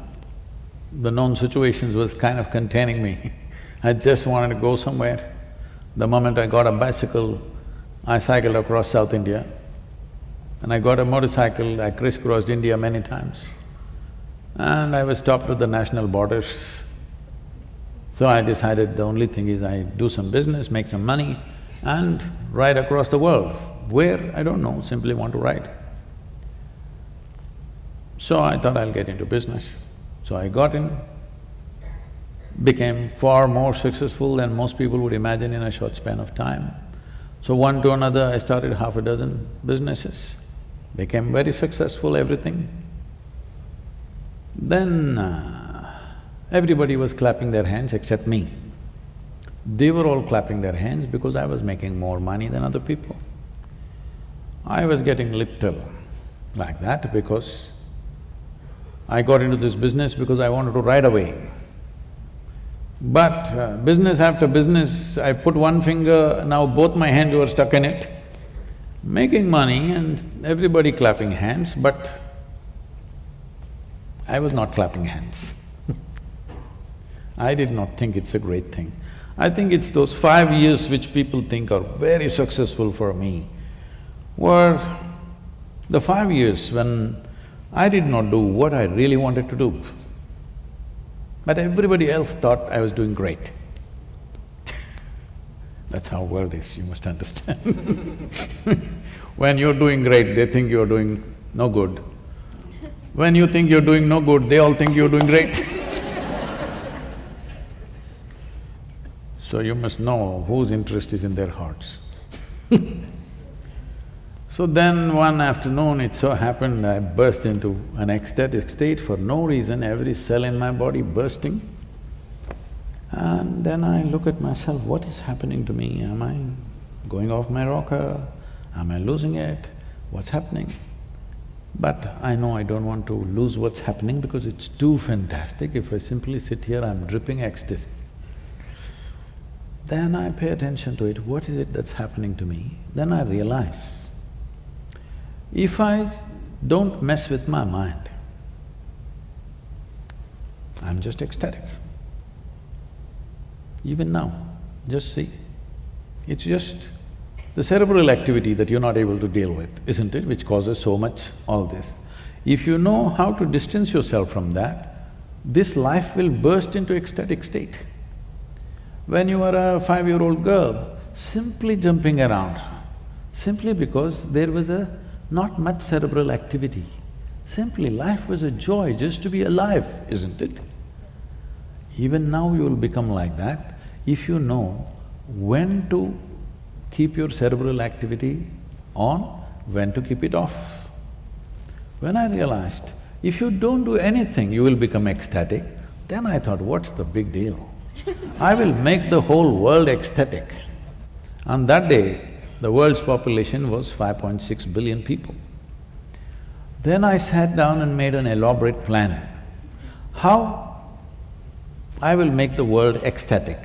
the known situations was kind of containing me. I just wanted to go somewhere. The moment I got a bicycle, I cycled across South India. And I got a motorcycle, I crisscrossed India many times. And I was stopped at the national borders. So I decided the only thing is I do some business, make some money and ride across the world. Where, I don't know, simply want to ride. So I thought I'll get into business. So I got in, became far more successful than most people would imagine in a short span of time. So one to another, I started half a dozen businesses became very successful, everything. Then uh, everybody was clapping their hands except me. They were all clapping their hands because I was making more money than other people. I was getting little like that because I got into this business because I wanted to ride away. But uh, business after business, I put one finger, now both my hands were stuck in it making money and everybody clapping hands, but I was not clapping hands I did not think it's a great thing. I think it's those five years which people think are very successful for me were the five years when I did not do what I really wanted to do. But everybody else thought I was doing great. That's how world is, you must understand When you're doing great, they think you're doing no good. When you think you're doing no good, they all think you're doing great So you must know whose interest is in their hearts So then one afternoon, it so happened I burst into an ecstatic state for no reason, every cell in my body bursting. And then I look at myself, what is happening to me? Am I going off my rocker? Am I losing it? What's happening? But I know I don't want to lose what's happening because it's too fantastic. If I simply sit here, I'm dripping ecstasy. Then I pay attention to it, what is it that's happening to me? Then I realize, if I don't mess with my mind, I'm just ecstatic. Even now, just see, it's just the cerebral activity that you're not able to deal with, isn't it, which causes so much all this. If you know how to distance yourself from that, this life will burst into ecstatic state. When you are a five-year-old girl, simply jumping around, simply because there was a not much cerebral activity. Simply life was a joy just to be alive, isn't it? Even now you will become like that if you know when to keep your cerebral activity on, when to keep it off. When I realized, if you don't do anything, you will become ecstatic, then I thought, what's the big deal? I will make the whole world ecstatic. On that day, the world's population was 5.6 billion people. Then I sat down and made an elaborate plan. How I will make the world ecstatic?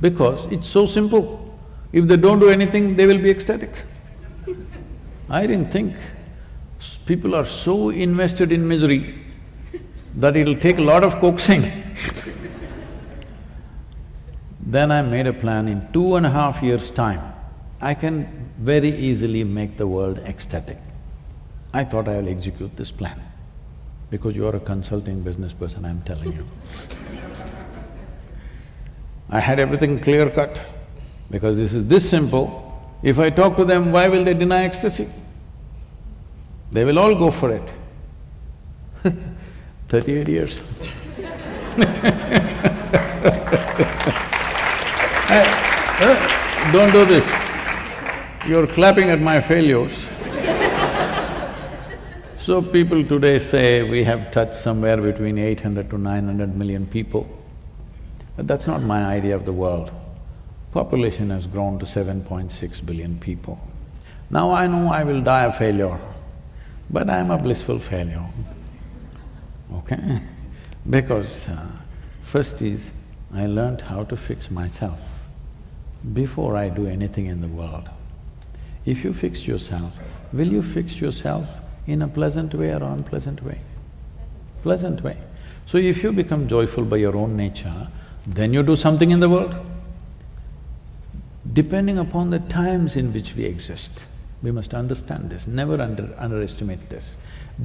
Because it's so simple. If they don't do anything, they will be ecstatic. I didn't think people are so invested in misery that it'll take a lot of coaxing. then I made a plan in two and a half years' time, I can very easily make the world ecstatic. I thought I will execute this plan because you are a consulting business person, I'm telling you. I had everything clear cut because this is this simple. If I talk to them, why will they deny ecstasy? They will all go for it. Thirty-eight years uh, don't do this. You're clapping at my failures. so people today say we have touched somewhere between eight hundred to nine hundred million people. But that's not my idea of the world. Population has grown to 7.6 billion people. Now I know I will die a failure, but I'm a blissful failure, okay? because uh, first is, I learned how to fix myself before I do anything in the world. If you fix yourself, will you fix yourself in a pleasant way or unpleasant way? Pleasant way. So if you become joyful by your own nature, then you do something in the world. Depending upon the times in which we exist, we must understand this, never under, underestimate this.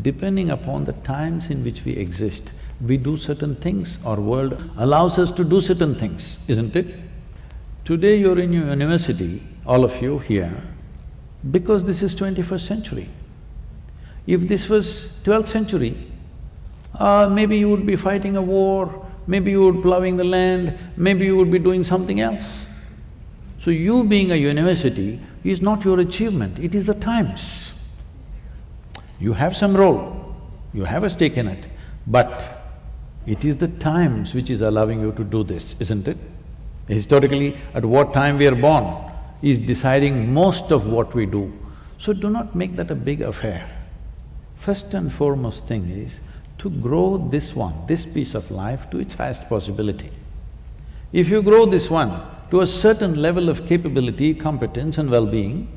Depending upon the times in which we exist, we do certain things, our world allows us to do certain things, isn't it? Today you're in your university, all of you here, because this is twenty-first century. If this was twelfth century, uh, maybe you would be fighting a war, maybe you would plowing the land, maybe you would be doing something else. So you being a university is not your achievement, it is the times. You have some role, you have a stake in it, but it is the times which is allowing you to do this, isn't it? Historically, at what time we are born is deciding most of what we do. So do not make that a big affair. First and foremost thing is to grow this one, this piece of life to its highest possibility. If you grow this one to a certain level of capability, competence and well-being,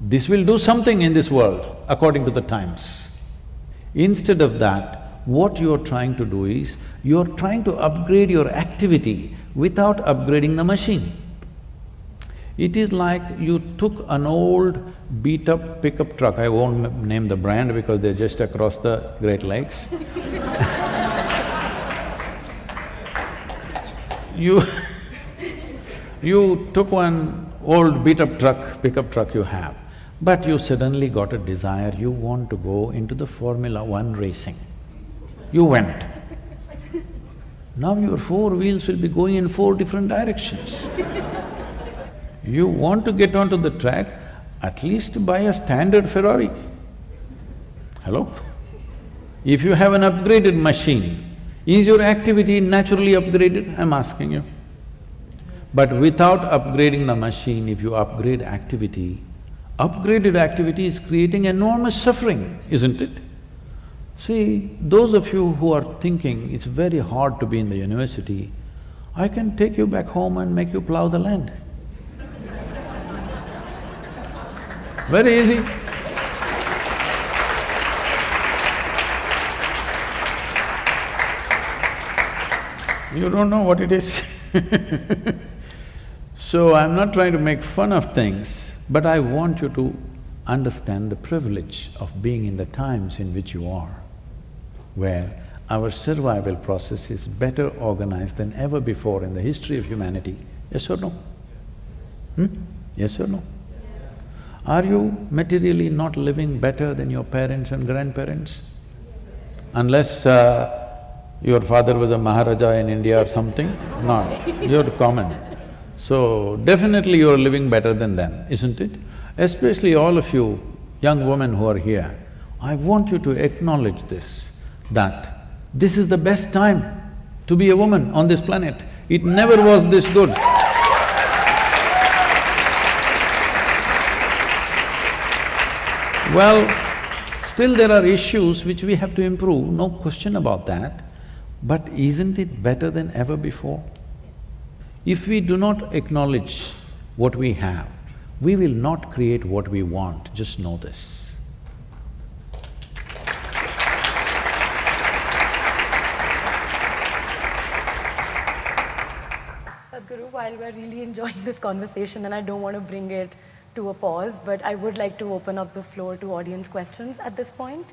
this will do something in this world according to the times. Instead of that, what you're trying to do is, you're trying to upgrade your activity without upgrading the machine. It is like you took an old beat-up pickup truck, I won't name the brand because they're just across the Great Lakes You you took one old beat-up truck, pickup truck you have, but you suddenly got a desire, you want to go into the Formula One racing. You went. Now your four wheels will be going in four different directions. you want to get onto the track, at least buy a standard Ferrari. Hello? If you have an upgraded machine, is your activity naturally upgraded? I'm asking you. But without upgrading the machine, if you upgrade activity, upgraded activity is creating enormous suffering, isn't it? See, those of you who are thinking it's very hard to be in the university, I can take you back home and make you plow the land. Very easy. You don't know what it is So I'm not trying to make fun of things, but I want you to understand the privilege of being in the times in which you are where our survival process is better organized than ever before in the history of humanity. Yes or no? Hmm? Yes or no? Are you materially not living better than your parents and grandparents? Unless uh, your father was a Maharaja in India or something? No, you're common. So, definitely you're living better than them, isn't it? Especially all of you young women who are here, I want you to acknowledge this that this is the best time to be a woman on this planet. It never was this good. Well, still there are issues which we have to improve, no question about that. But isn't it better than ever before? If we do not acknowledge what we have, we will not create what we want, just know this. Sadhguru, while we're really enjoying this conversation and I don't want to bring it to a pause, but I would like to open up the floor to audience questions at this point.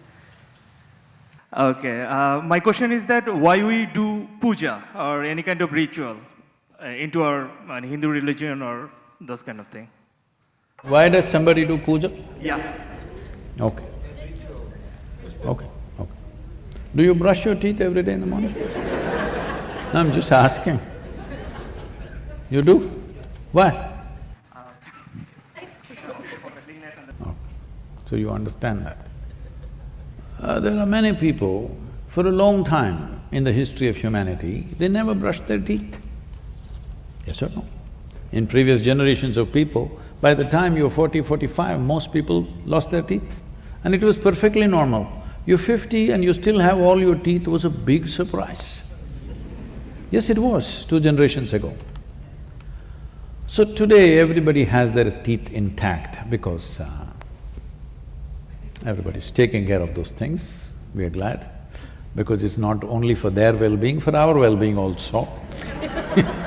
Okay, uh, my question is that why we do puja or any kind of ritual uh, into our uh, Hindu religion or those kind of thing? Why does somebody do puja? Yeah. Okay. Okay, okay. Do you brush your teeth every day in the morning? I'm just asking. You do? Why? Okay. So you understand that. Uh, there are many people, for a long time in the history of humanity, they never brushed their teeth. Yes or no? In previous generations of people, by the time you're forty, forty-five, most people lost their teeth. And it was perfectly normal. You're fifty and you still have all your teeth was a big surprise. Yes, it was, two generations ago. So today, everybody has their teeth intact because uh, everybody's taking care of those things, we are glad, because it's not only for their well-being, for our well-being also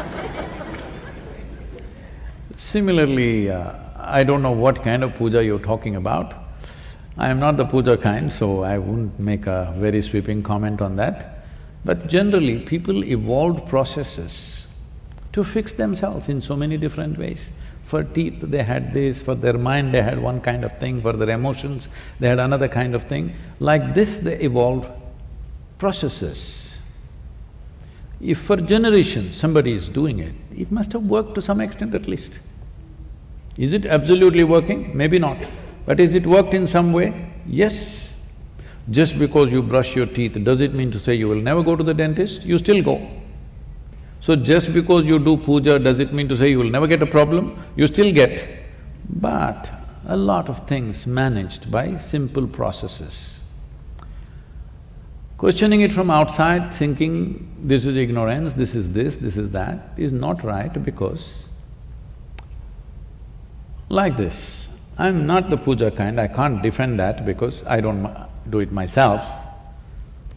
Similarly, uh, I don't know what kind of puja you're talking about. I am not the puja kind, so I wouldn't make a very sweeping comment on that. But generally, people evolved processes to fix themselves in so many different ways. For teeth, they had this, for their mind, they had one kind of thing, for their emotions, they had another kind of thing. Like this, they evolved processes. If for generations somebody is doing it, it must have worked to some extent at least. Is it absolutely working? Maybe not. But is it worked in some way? Yes. Just because you brush your teeth, does it mean to say you will never go to the dentist? You still go. So just because you do puja, does it mean to say you will never get a problem? You still get. But a lot of things managed by simple processes. Questioning it from outside, thinking this is ignorance, this is this, this is that, is not right because like this. I'm not the puja kind, I can't defend that because I don't do it myself.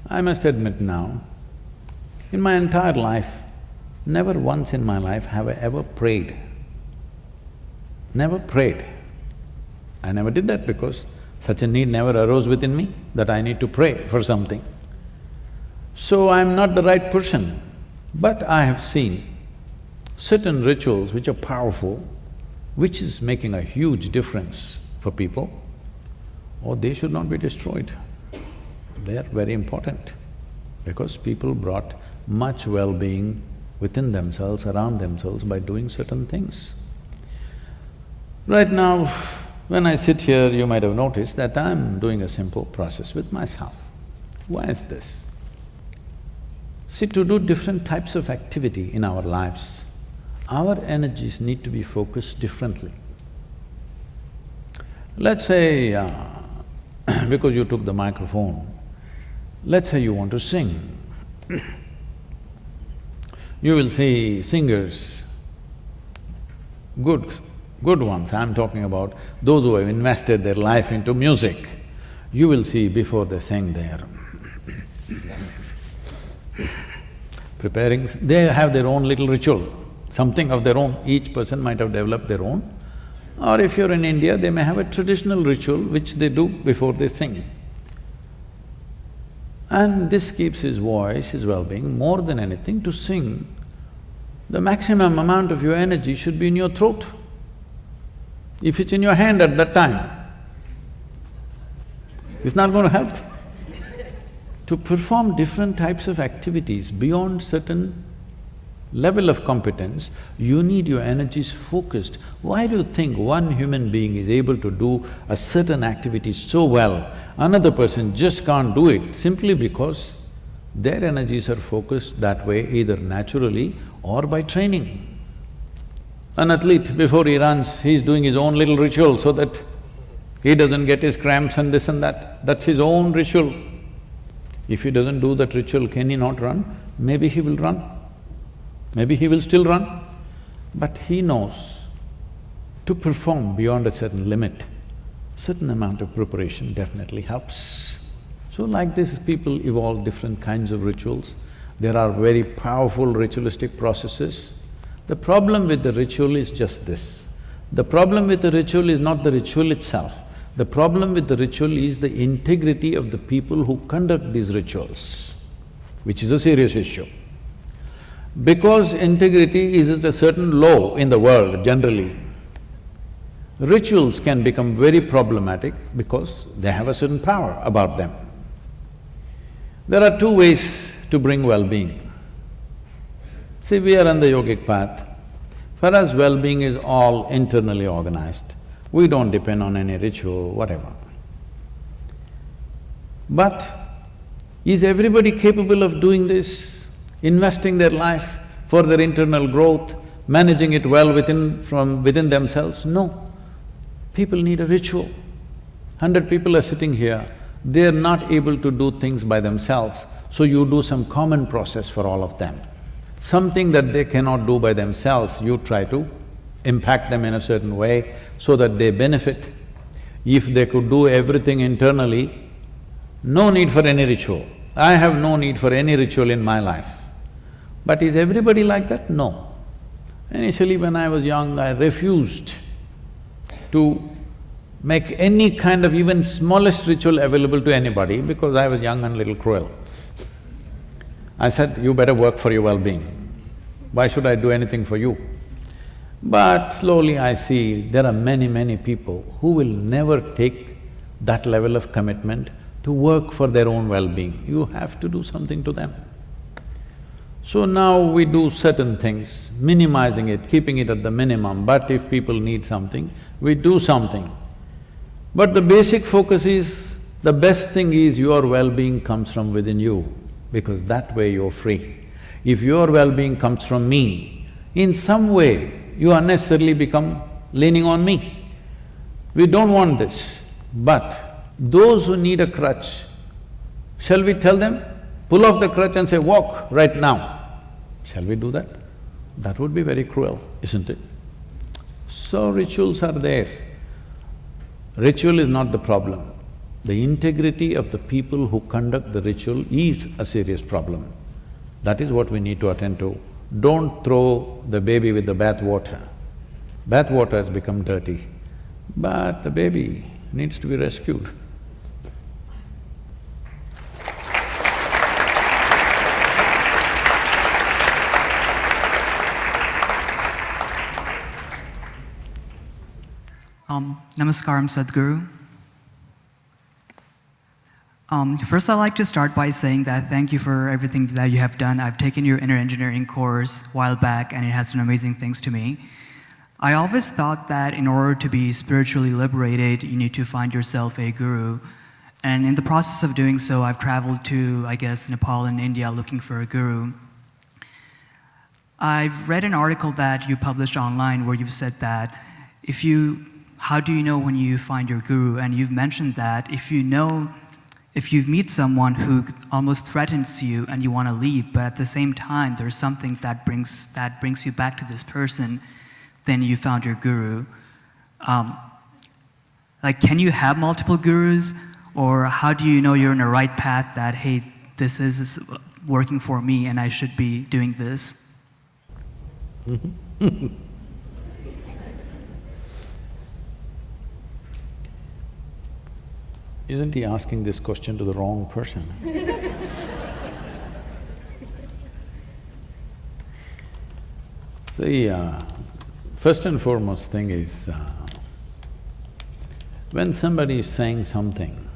I must admit now, in my entire life, never once in my life have I ever prayed. Never prayed. I never did that because such a need never arose within me that I need to pray for something. So I'm not the right person, but I have seen certain rituals which are powerful which is making a huge difference for people, or they should not be destroyed. They are very important because people brought much well-being within themselves, around themselves by doing certain things. Right now, when I sit here, you might have noticed that I'm doing a simple process with myself. Why is this? See, to do different types of activity in our lives, our energies need to be focused differently. Let's say, uh, because you took the microphone, let's say you want to sing. you will see singers, good, good ones, I'm talking about those who have invested their life into music. You will see before they sing there, preparing, they have their own little ritual something of their own, each person might have developed their own. Or if you're in India, they may have a traditional ritual which they do before they sing. And this keeps his voice, his well-being, more than anything to sing. The maximum amount of your energy should be in your throat. If it's in your hand at that time, it's not going to help. to perform different types of activities beyond certain level of competence, you need your energies focused. Why do you think one human being is able to do a certain activity so well, another person just can't do it simply because their energies are focused that way either naturally or by training. An athlete, before he runs, he's doing his own little ritual so that He doesn't get his cramps and this and that, that's his own ritual. If he doesn't do that ritual, can he not run? Maybe he will run. Maybe he will still run. But he knows to perform beyond a certain limit, certain amount of preparation definitely helps. So like this, people evolve different kinds of rituals. There are very powerful ritualistic processes. The problem with the ritual is just this. The problem with the ritual is not the ritual itself. The problem with the ritual is the integrity of the people who conduct these rituals, which is a serious issue. Because integrity is a certain low in the world generally, rituals can become very problematic because they have a certain power about them. There are two ways to bring well-being. See, we are on the yogic path. For us, well-being is all internally organized. We don't depend on any ritual, whatever. But is everybody capable of doing this, investing their life for their internal growth, managing it well within… from within themselves? No. People need a ritual. Hundred people are sitting here, they're not able to do things by themselves, so you do some common process for all of them. Something that they cannot do by themselves, you try to impact them in a certain way so that they benefit. If they could do everything internally, no need for any ritual. I have no need for any ritual in my life. But is everybody like that? No. Initially when I was young, I refused to make any kind of even smallest ritual available to anybody because I was young and little cruel. I said, you better work for your well-being. Why should I do anything for you? But slowly I see there are many, many people who will never take that level of commitment to work for their own well-being. You have to do something to them. So now we do certain things, minimizing it, keeping it at the minimum, but if people need something, we do something. But the basic focus is, the best thing is your well-being comes from within you, because that way you're free. If your well-being comes from me, in some way you unnecessarily become leaning on me. We don't want this, but those who need a crutch, shall we tell them, pull off the crutch and say, walk right now? Shall we do that? That would be very cruel, isn't it? So rituals are there. Ritual is not the problem. The integrity of the people who conduct the ritual is a serious problem. That is what we need to attend to. Don't throw the baby with the bath water. Bath water has become dirty, but the baby needs to be rescued. Um, namaskaram, Sadhguru. Um, first, I'd like to start by saying that thank you for everything that you have done. I've taken your inner engineering course a while back, and it has done amazing things to me. I always thought that in order to be spiritually liberated, you need to find yourself a guru. And in the process of doing so, I've traveled to, I guess, Nepal and India looking for a guru. I've read an article that you published online where you've said that if you how do you know when you find your guru? And you've mentioned that if you know, if you meet someone who almost threatens you and you want to leave, but at the same time there's something that brings, that brings you back to this person, then you found your guru. Um, like, can you have multiple gurus? Or how do you know you're in the right path that, hey, this is working for me and I should be doing this? Isn't he asking this question to the wrong person? See, uh, first and foremost thing is, uh, when somebody is saying something,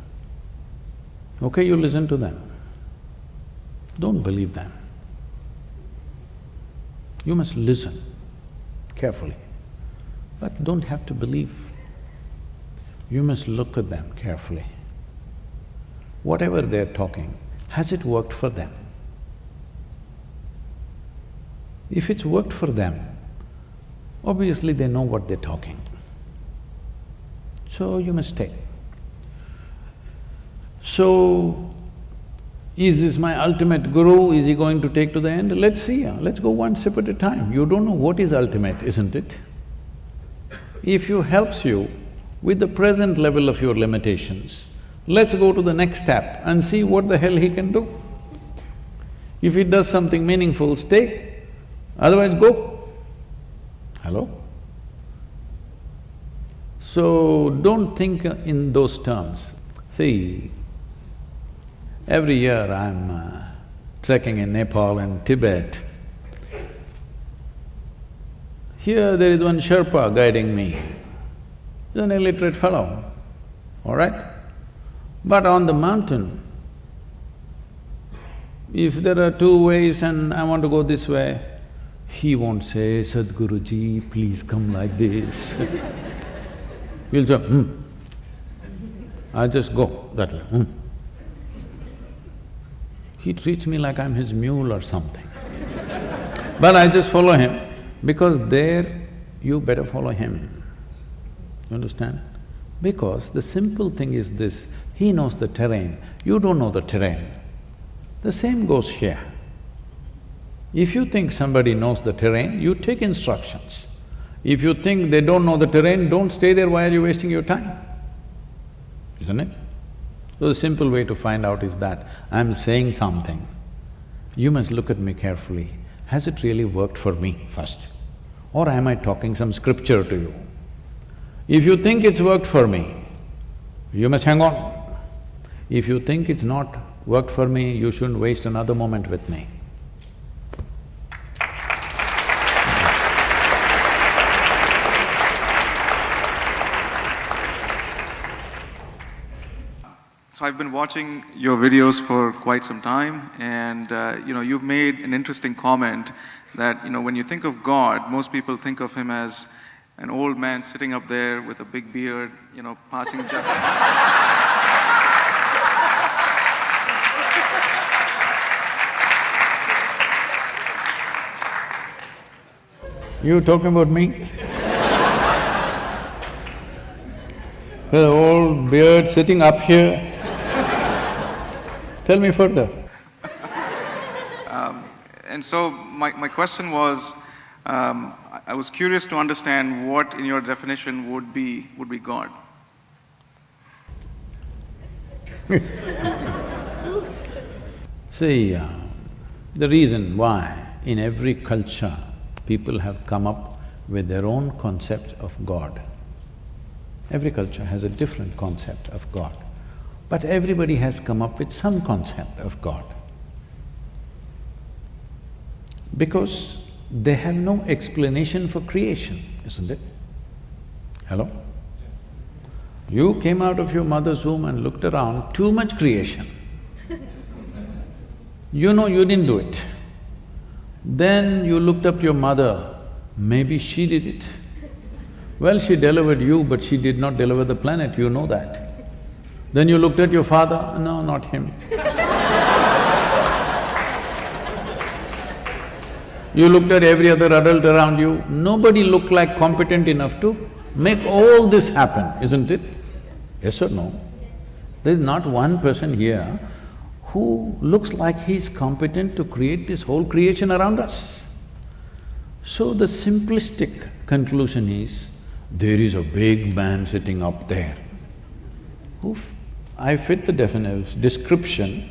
okay, you listen to them. Don't believe them. You must listen carefully, but don't have to believe. You must look at them carefully whatever they're talking, has it worked for them? If it's worked for them, obviously they know what they're talking. So you must stay. So, is this my ultimate guru? Is he going to take to the end? Let's see, let's go one step at a time. You don't know what is ultimate, isn't it? If he helps you with the present level of your limitations, let's go to the next step and see what the hell he can do. If he does something meaningful, stay, otherwise go. Hello? So, don't think in those terms. See, every year I'm uh, trekking in Nepal and Tibet. Here there is one Sherpa guiding me. He's an illiterate fellow, all right? But on the mountain, if there are two ways and I want to go this way, he won't say, Sadhguruji, please come like this He'll say, hmm. I just go that way, hmm. He treats me like I'm his mule or something. but I just follow him because there you better follow him. You understand? Because the simple thing is this, he knows the terrain, you don't know the terrain. The same goes here. If you think somebody knows the terrain, you take instructions. If you think they don't know the terrain, don't stay there, why are you wasting your time? Isn't it? So the simple way to find out is that, I'm saying something, you must look at me carefully. Has it really worked for me first? Or am I talking some scripture to you? If you think it's worked for me, you must hang on. If you think it's not worked for me, you shouldn't waste another moment with me. So I've been watching your videos for quite some time and uh, you know, you've made an interesting comment that you know, when you think of God, most people think of him as an old man sitting up there with a big beard, you know, passing You talking about me? the old beard sitting up here. Tell me further. um, and so my, my question was, um, I was curious to understand what in your definition would be, would be God. See, uh, the reason why in every culture people have come up with their own concept of God. Every culture has a different concept of God. But everybody has come up with some concept of God. Because they have no explanation for creation, isn't it? Hello? You came out of your mother's womb and looked around, too much creation. you know you didn't do it. Then you looked up to your mother, maybe she did it. Well, she delivered you, but she did not deliver the planet, you know that. Then you looked at your father, no, not him. you looked at every other adult around you, nobody looked like competent enough to make all this happen, isn't it? Yes or no? There's not one person here who looks like he's competent to create this whole creation around us. So the simplistic conclusion is, there is a big man sitting up there who I fit the definition, description,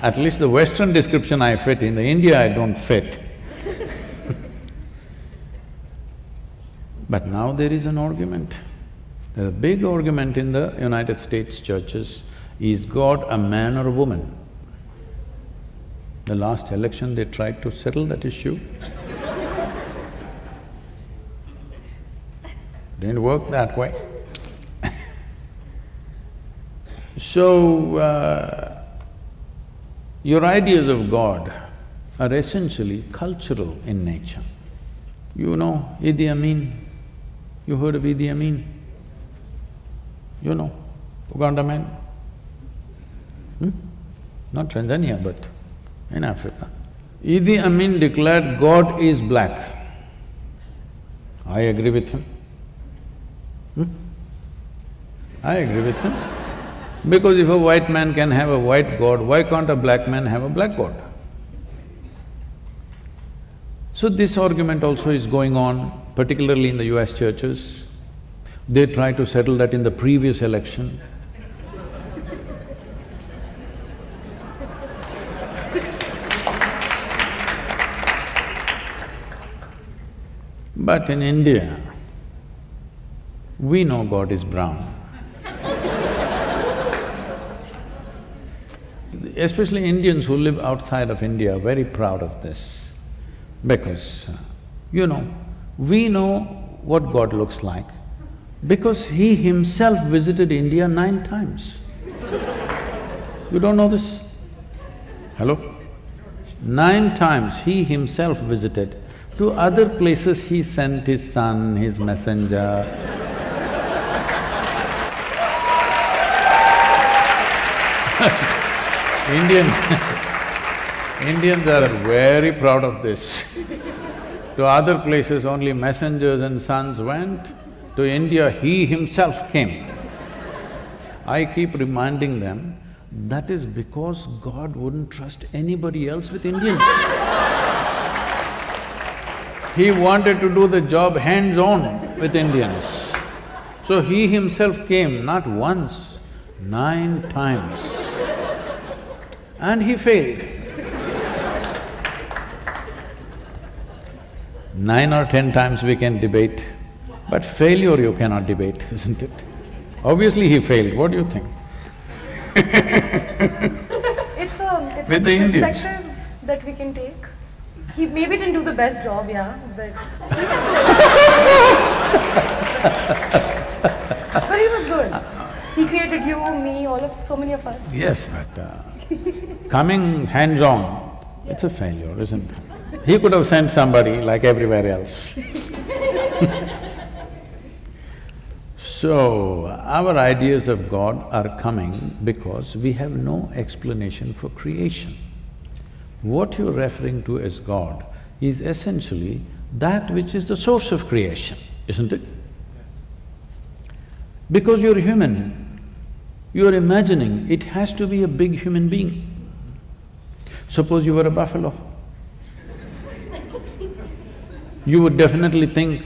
at least the Western description I fit, in the India I don't fit. but now there is an argument. a big argument in the United States churches is God a man or a woman? The last election they tried to settle that issue. Didn't work that way. So, uh, your ideas of God are essentially cultural in nature. You know Idi Amin? You heard of Idi Amin? You know, Uganda man? Hmm? Not Tanzania, but in Africa. Idi Amin declared God is black. I agree with him. Hmm? I agree with him. Because if a white man can have a white god, why can't a black man have a black god? So this argument also is going on, particularly in the US churches. They try to settle that in the previous election. But in India, we know God is brown. Especially Indians who live outside of India are very proud of this because, uh, you know, we know what God looks like because He Himself visited India nine times. you don't know this? Hello? Nine times He Himself visited. To other places He sent His son, His messenger, Indians Indians are very proud of this. to other places only messengers and sons went, to India he himself came. I keep reminding them, that is because God wouldn't trust anybody else with Indians. He wanted to do the job hands-on with Indians. So he himself came not once, nine times. And he failed. Nine or ten times we can debate, but failure you cannot debate, isn't it? Obviously he failed, what do you think? It's a… it's With a the Indians. perspective that we can take. He maybe didn't do the best job, yeah, but… but he was good. He created you, me, all of… so many of us. Yes, but uh, coming hands-on, it's a failure, isn't it? He could have sent somebody like everywhere else. So, our ideas of God are coming because we have no explanation for creation. What you're referring to as God is essentially that which is the source of creation, isn't it? Because you're human, you're imagining it has to be a big human being. Suppose you were a buffalo. You would definitely think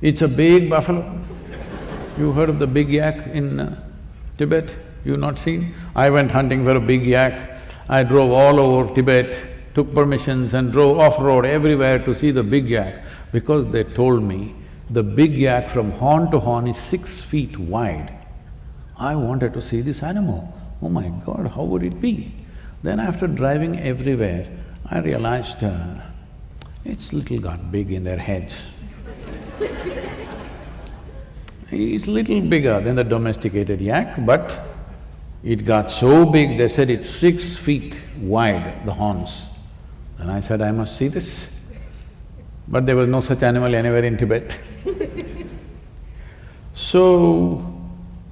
it's a big buffalo. You heard of the big yak in uh, Tibet? You not seen? I went hunting for a big yak. I drove all over Tibet, took permissions and drove off-road everywhere to see the big yak because they told me the big yak from horn to horn is six feet wide. I wanted to see this animal. Oh my God, how would it be? Then after driving everywhere, I realized uh, it's little got big in their heads. It's little bigger than the domesticated yak, but it got so big, they said it's six feet wide, the horns. And I said, I must see this. But there was no such animal anywhere in Tibet. so,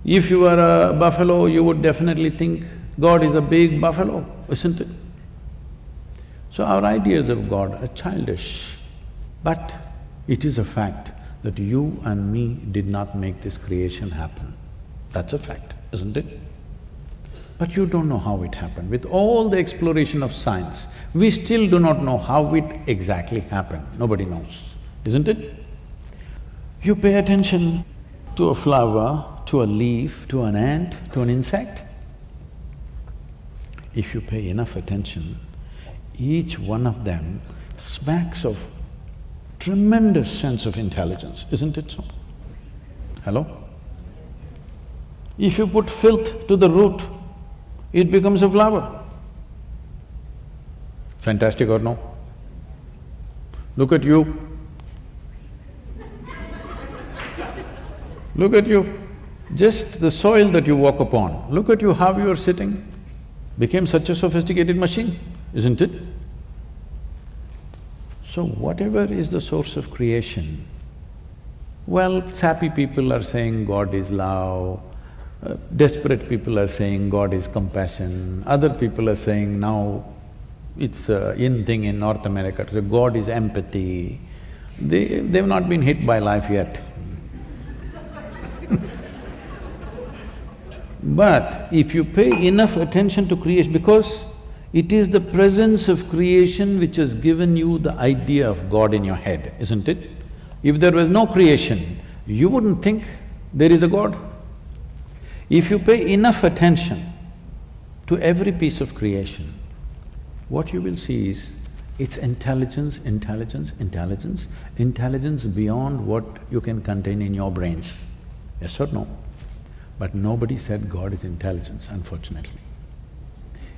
if you were a buffalo, you would definitely think God is a big buffalo, isn't it? So our ideas of God are childish, but it is a fact that you and me did not make this creation happen. That's a fact, isn't it? But you don't know how it happened. With all the exploration of science, we still do not know how it exactly happened. Nobody knows, isn't it? You pay attention to a flower, to a leaf, to an ant, to an insect. If you pay enough attention, each one of them smacks of tremendous sense of intelligence, isn't it so? Hello? If you put filth to the root, it becomes a flower. Fantastic or no? Look at you. Look at you. Just the soil that you walk upon, look at you how you are sitting, became such a sophisticated machine, isn't it? So whatever is the source of creation, well, sappy people are saying God is love, uh, desperate people are saying God is compassion, other people are saying now it's a in thing in North America, so God is empathy. They… they've not been hit by life yet. But if you pay enough attention to creation, because it is the presence of creation which has given you the idea of God in your head, isn't it? If there was no creation, you wouldn't think there is a God. If you pay enough attention to every piece of creation, what you will see is it's intelligence, intelligence, intelligence, intelligence beyond what you can contain in your brains. Yes or no? But nobody said God is intelligence, unfortunately.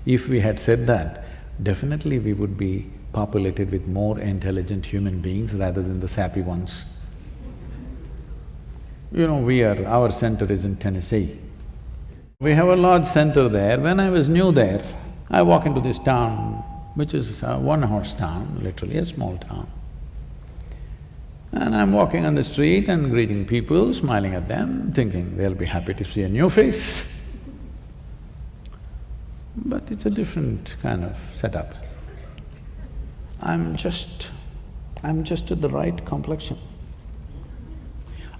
If we had said that, definitely we would be populated with more intelligent human beings rather than the sappy ones. You know, we are… our center is in Tennessee. We have a large center there. When I was new there, I walk into this town, which is a one-horse town, literally a small town. And I'm walking on the street and greeting people, smiling at them, thinking they'll be happy to see a new face. But it's a different kind of setup. I'm just… I'm just at the right complexion.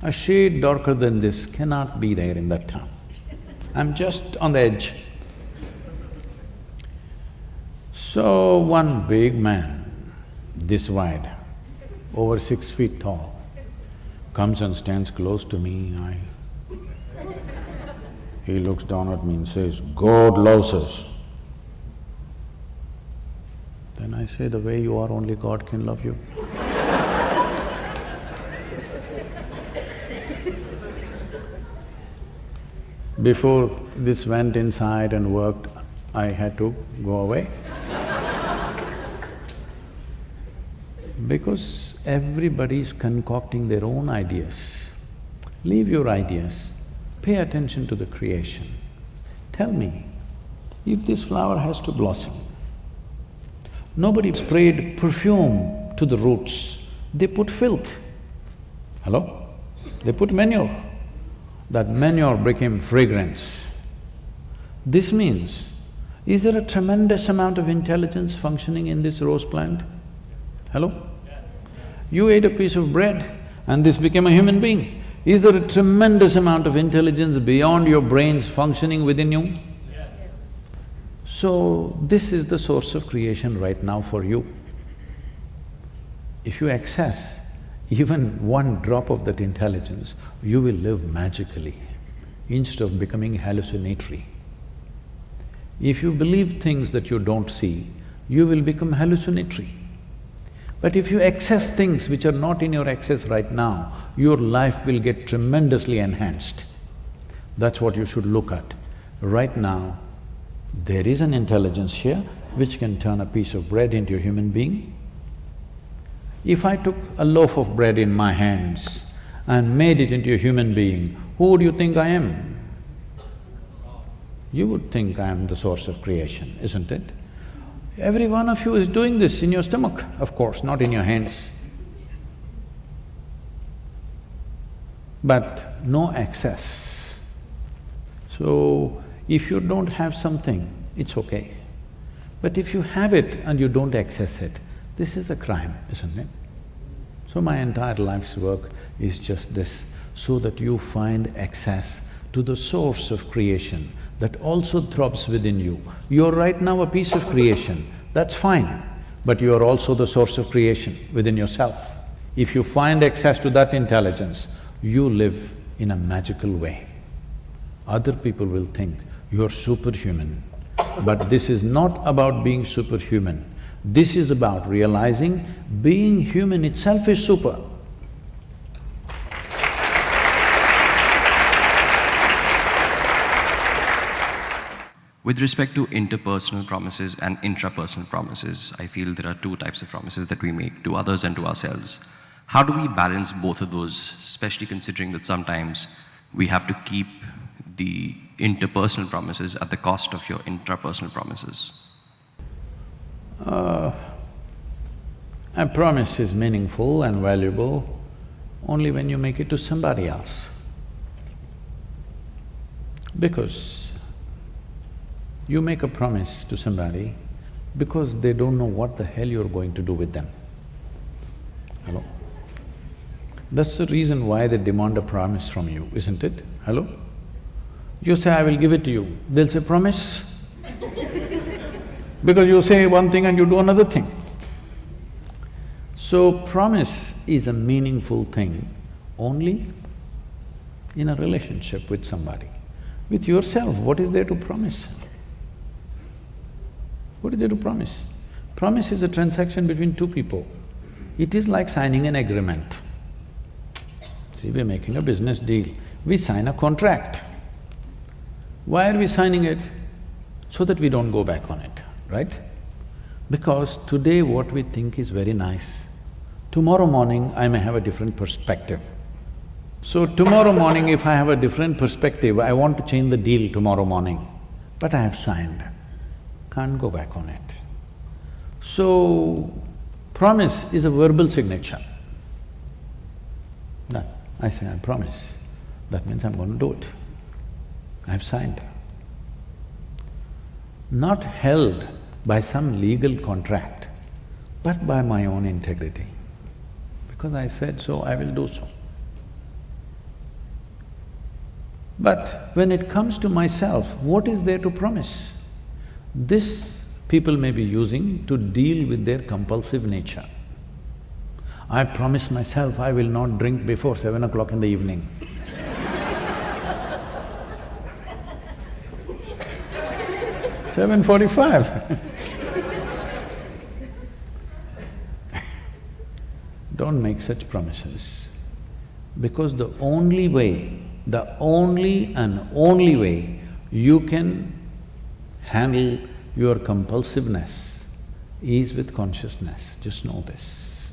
A shade darker than this cannot be there in that town. I'm just on the edge. So one big man, this wide, over six feet tall, comes and stands close to me, I… He looks down at me and says, God loves us. Then I say, the way you are, only God can love you. Before this went inside and worked, I had to go away. because everybody is concocting their own ideas. Leave your ideas, pay attention to the creation. Tell me, if this flower has to blossom, nobody sprayed perfume to the roots, they put filth. Hello? They put manure. That manure became fragrance. This means, is there a tremendous amount of intelligence functioning in this rose plant? Hello? You ate a piece of bread and this became a human being. Is there a tremendous amount of intelligence beyond your brains functioning within you? Yes. So, this is the source of creation right now for you. If you access even one drop of that intelligence, you will live magically instead of becoming hallucinatory. If you believe things that you don't see, you will become hallucinatory. But if you access things which are not in your access right now, your life will get tremendously enhanced. That's what you should look at. Right now, there is an intelligence here which can turn a piece of bread into a human being. If I took a loaf of bread in my hands and made it into a human being, who would you think I am? You would think I am the source of creation, isn't it? Every one of you is doing this in your stomach, of course, not in your hands. But no excess. So, if you don't have something, it's okay. But if you have it and you don't access it, this is a crime, isn't it? So my entire life's work is just this, so that you find access to the source of creation that also throbs within you. You're right now a piece of creation, that's fine, but you are also the source of creation within yourself. If you find access to that intelligence, you live in a magical way. Other people will think you're superhuman, but this is not about being superhuman. This is about realizing being human itself is super. With respect to interpersonal promises and intrapersonal promises, I feel there are two types of promises that we make to others and to ourselves. How do we balance both of those, especially considering that sometimes we have to keep the interpersonal promises at the cost of your intrapersonal promises? Uh, a promise is meaningful and valuable only when you make it to somebody else. Because you make a promise to somebody because they don't know what the hell you're going to do with them. Hello? That's the reason why they demand a promise from you, isn't it? Hello? You say, I will give it to you, they'll say, promise? Because you say one thing and you do another thing. So promise is a meaningful thing only in a relationship with somebody. With yourself, what is there to promise? What is there to promise? Promise is a transaction between two people. It is like signing an agreement. See, we're making a business deal, we sign a contract. Why are we signing it? So that we don't go back on it, right? Because today what we think is very nice, tomorrow morning I may have a different perspective. So tomorrow morning if I have a different perspective, I want to change the deal tomorrow morning, but I have signed, can't go back on it. So, promise is a verbal signature. I say, I promise, that means I'm going to do it. I've signed. Not held by some legal contract, but by my own integrity. Because I said so, I will do so. But when it comes to myself, what is there to promise? This people may be using to deal with their compulsive nature. I promise myself I will not drink before seven o'clock in the evening. Seven forty-five Don't make such promises, because the only way, the only and only way you can handle your compulsiveness is with consciousness, just know this.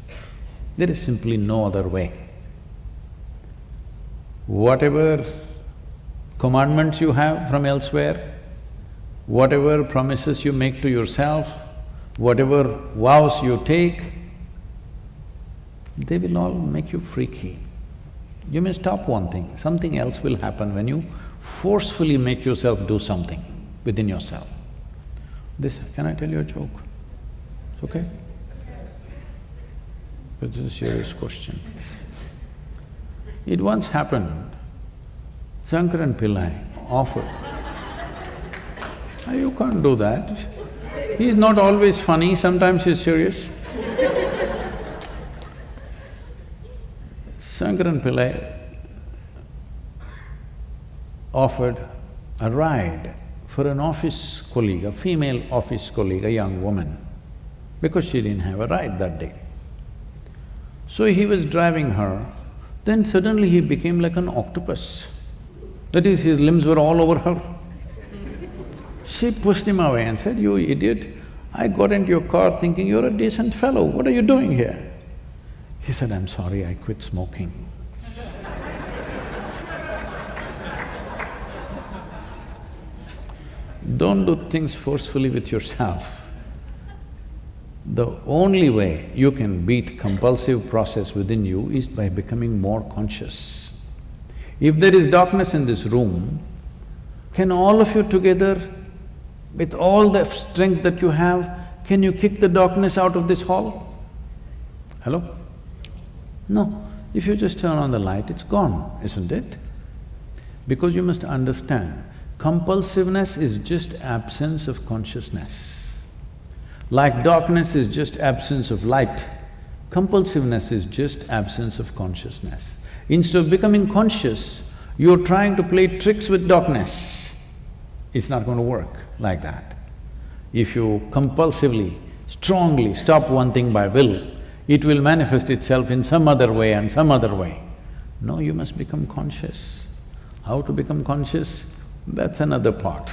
There is simply no other way. Whatever commandments you have from elsewhere, whatever promises you make to yourself, whatever vows you take, they will all make you freaky. You may stop one thing, something else will happen when you forcefully make yourself do something within yourself. This… can I tell you a joke? It's okay? But this is a serious question. It once happened, Shankaran Pillai offered Ah, you can't do that. He's not always funny, sometimes he's serious. Shankaran Pillai offered a ride for an office colleague, a female office colleague, a young woman, because she didn't have a ride that day. So he was driving her, then suddenly he became like an octopus. That is, his limbs were all over her. She pushed him away and said, you idiot, I got into your car thinking you're a decent fellow, what are you doing here? He said, I'm sorry, I quit smoking. Don't do things forcefully with yourself. The only way you can beat compulsive process within you is by becoming more conscious. If there is darkness in this room, can all of you together with all the strength that you have, can you kick the darkness out of this hall? Hello? No. If you just turn on the light, it's gone, isn't it? Because you must understand, compulsiveness is just absence of consciousness. Like darkness is just absence of light, compulsiveness is just absence of consciousness. Instead of becoming conscious, you're trying to play tricks with darkness. It's not going to work like that. If you compulsively, strongly stop one thing by will, it will manifest itself in some other way and some other way. No, you must become conscious. How to become conscious? That's another part.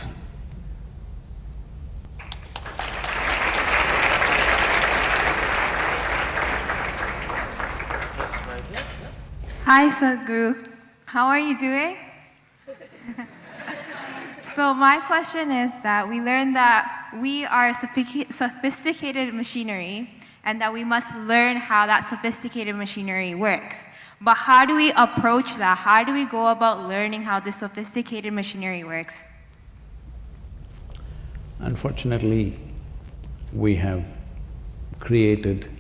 Hi Sadhguru, how are you doing? So my question is that we learned that we are sophisticated machinery and that we must learn how that sophisticated machinery works. But how do we approach that? How do we go about learning how this sophisticated machinery works? Unfortunately, we have created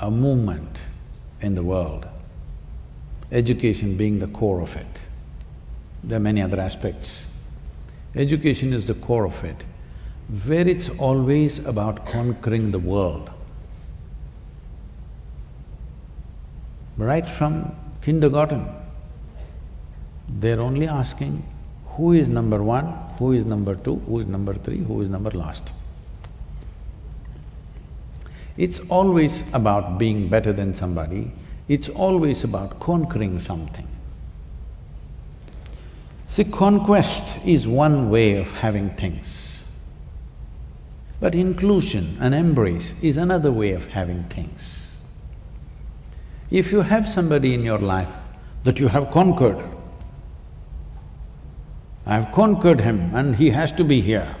a movement in the world, education being the core of it. There are many other aspects Education is the core of it, where it's always about conquering the world. Right from kindergarten, they're only asking who is number one, who is number two, who is number three, who is number last. It's always about being better than somebody, it's always about conquering something. See, conquest is one way of having things. But inclusion and embrace is another way of having things. If you have somebody in your life that you have conquered, I have conquered him and he has to be here,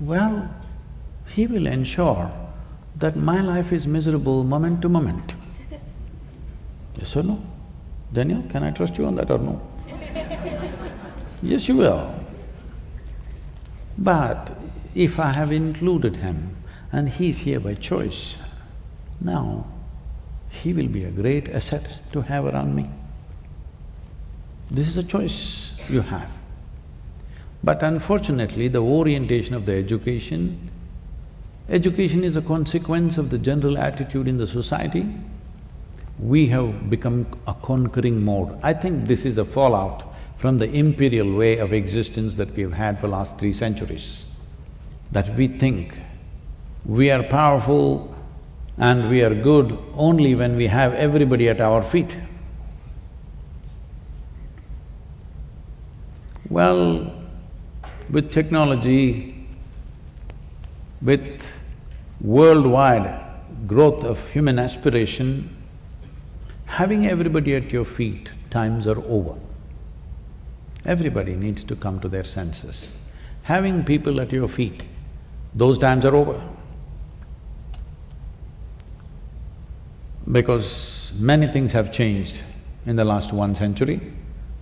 well, he will ensure that my life is miserable moment to moment. Yes or no? Daniel, can I trust you on that or no? Yes, you will. But if I have included him and he's here by choice, now he will be a great asset to have around me. This is a choice you have. But unfortunately, the orientation of the education, education is a consequence of the general attitude in the society we have become a conquering mode. I think this is a fallout from the imperial way of existence that we've had for last three centuries. That we think we are powerful and we are good only when we have everybody at our feet. Well, with technology, with worldwide growth of human aspiration, Having everybody at your feet, times are over. Everybody needs to come to their senses. Having people at your feet, those times are over. Because many things have changed in the last one century,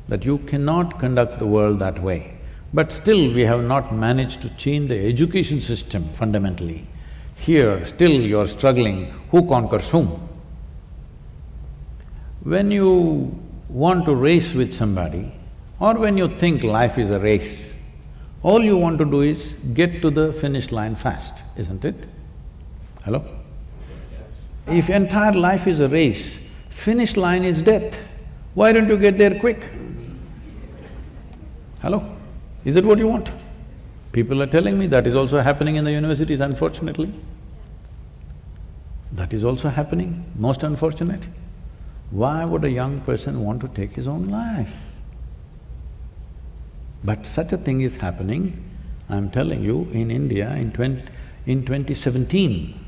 that you cannot conduct the world that way. But still, we have not managed to change the education system fundamentally. Here, still you're struggling, who conquers whom? When you want to race with somebody or when you think life is a race, all you want to do is get to the finish line fast, isn't it? Hello? If entire life is a race, finish line is death, why don't you get there quick? Hello? Is that what you want? People are telling me that is also happening in the universities, unfortunately. That is also happening, most unfortunate. Why would a young person want to take his own life? But such a thing is happening, I'm telling you, in India in 20, in 2017,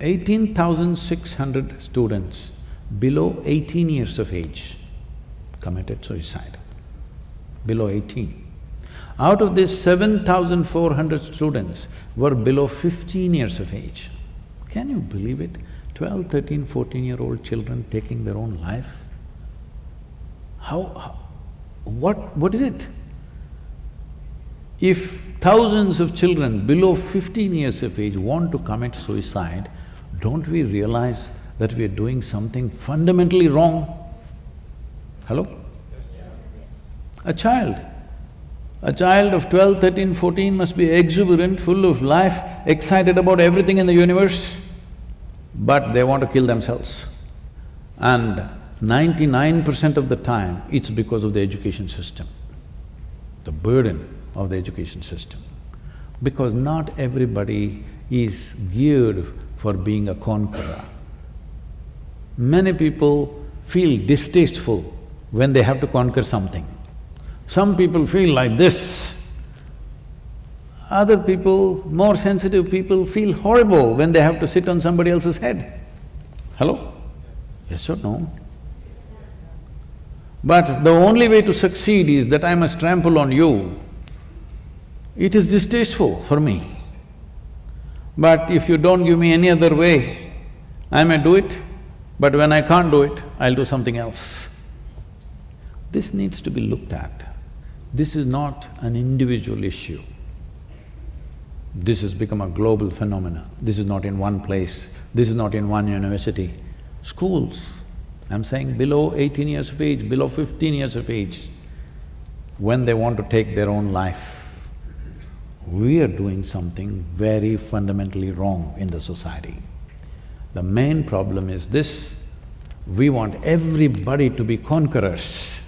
18,600 students below 18 years of age committed suicide, below 18. Out of this, 7,400 students were below 15 years of age. Can you believe it? 12, 13, 14-year-old children taking their own life? How, how, what… what is it? If thousands of children below fifteen years of age want to commit suicide, don't we realize that we are doing something fundamentally wrong? Hello? A child, a child of 12, 13, 14 must be exuberant, full of life, excited about everything in the universe but they want to kill themselves. And ninety-nine percent of the time, it's because of the education system, the burden of the education system. Because not everybody is geared for being a conqueror. Many people feel distasteful when they have to conquer something. Some people feel like this, other people, more sensitive people feel horrible when they have to sit on somebody else's head. Hello? Yes or no? But the only way to succeed is that I must trample on you. It is distasteful for me. But if you don't give me any other way, I may do it, but when I can't do it, I'll do something else. This needs to be looked at. This is not an individual issue. This has become a global phenomenon. This is not in one place, this is not in one university. Schools, I'm saying below eighteen years of age, below fifteen years of age, when they want to take their own life, we are doing something very fundamentally wrong in the society. The main problem is this, we want everybody to be conquerors.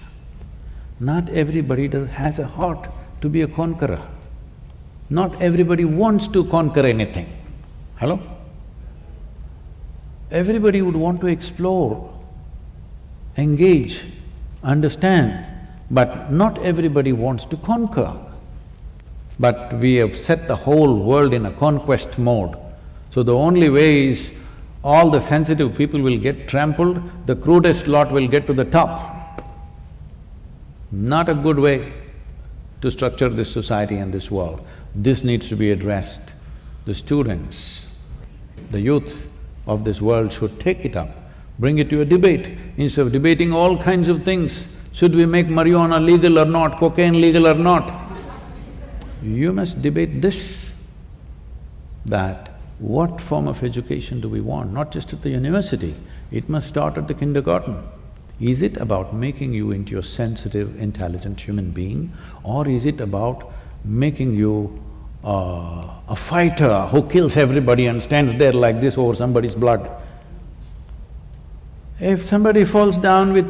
Not everybody has a heart to be a conqueror. Not everybody wants to conquer anything. Hello? Everybody would want to explore, engage, understand, but not everybody wants to conquer. But we have set the whole world in a conquest mode. So the only way is all the sensitive people will get trampled, the crudest lot will get to the top. Not a good way to structure this society and this world. This needs to be addressed. The students, the youth of this world should take it up, bring it to a debate. Instead of debating all kinds of things, should we make marijuana legal or not, cocaine legal or not? You must debate this, that what form of education do we want, not just at the university, it must start at the kindergarten. Is it about making you into a sensitive, intelligent human being or is it about making you uh, a fighter who kills everybody and stands there like this over somebody's blood? If somebody falls down with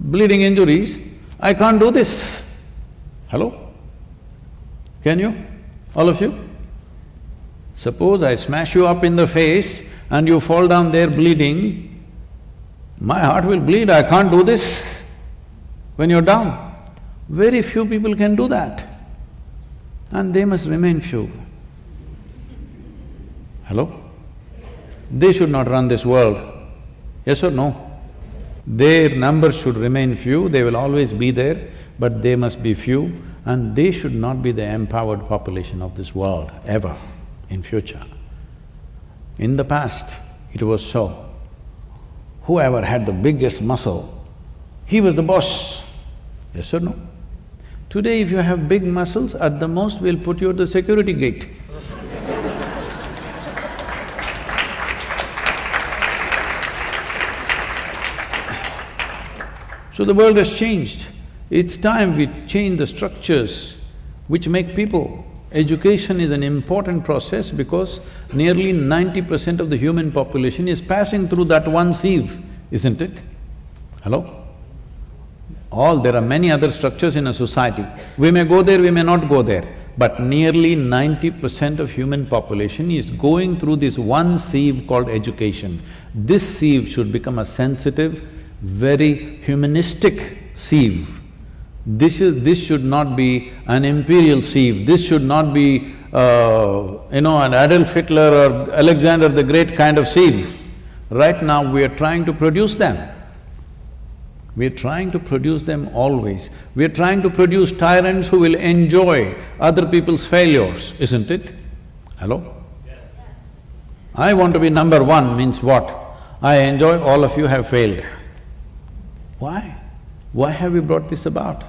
bleeding injuries, I can't do this. Hello? Can you? All of you? Suppose I smash you up in the face and you fall down there bleeding, my heart will bleed, I can't do this when you're down. Very few people can do that and they must remain few. Hello? They should not run this world, yes or no? Their numbers should remain few, they will always be there, but they must be few and they should not be the empowered population of this world, ever, in future. In the past, it was so. Whoever had the biggest muscle, he was the boss, yes or no? Today if you have big muscles, at the most we'll put you at the security gate. So the world has changed. It's time we change the structures which make people. Education is an important process because nearly ninety percent of the human population is passing through that one sieve, isn't it? Hello? All… there are many other structures in a society. We may go there, we may not go there, but nearly ninety percent of human population is going through this one sieve called education. This sieve should become a sensitive, very humanistic sieve. This is… this should not be an imperial sieve, this should not be, uh, you know, an Adolf Hitler or Alexander the Great kind of sieve. Right now we are trying to produce them. We are trying to produce them always. We are trying to produce tyrants who will enjoy other people's failures, isn't it? Hello? Yes. I want to be number one means what? I enjoy all of you have failed. Why? Why have we brought this about?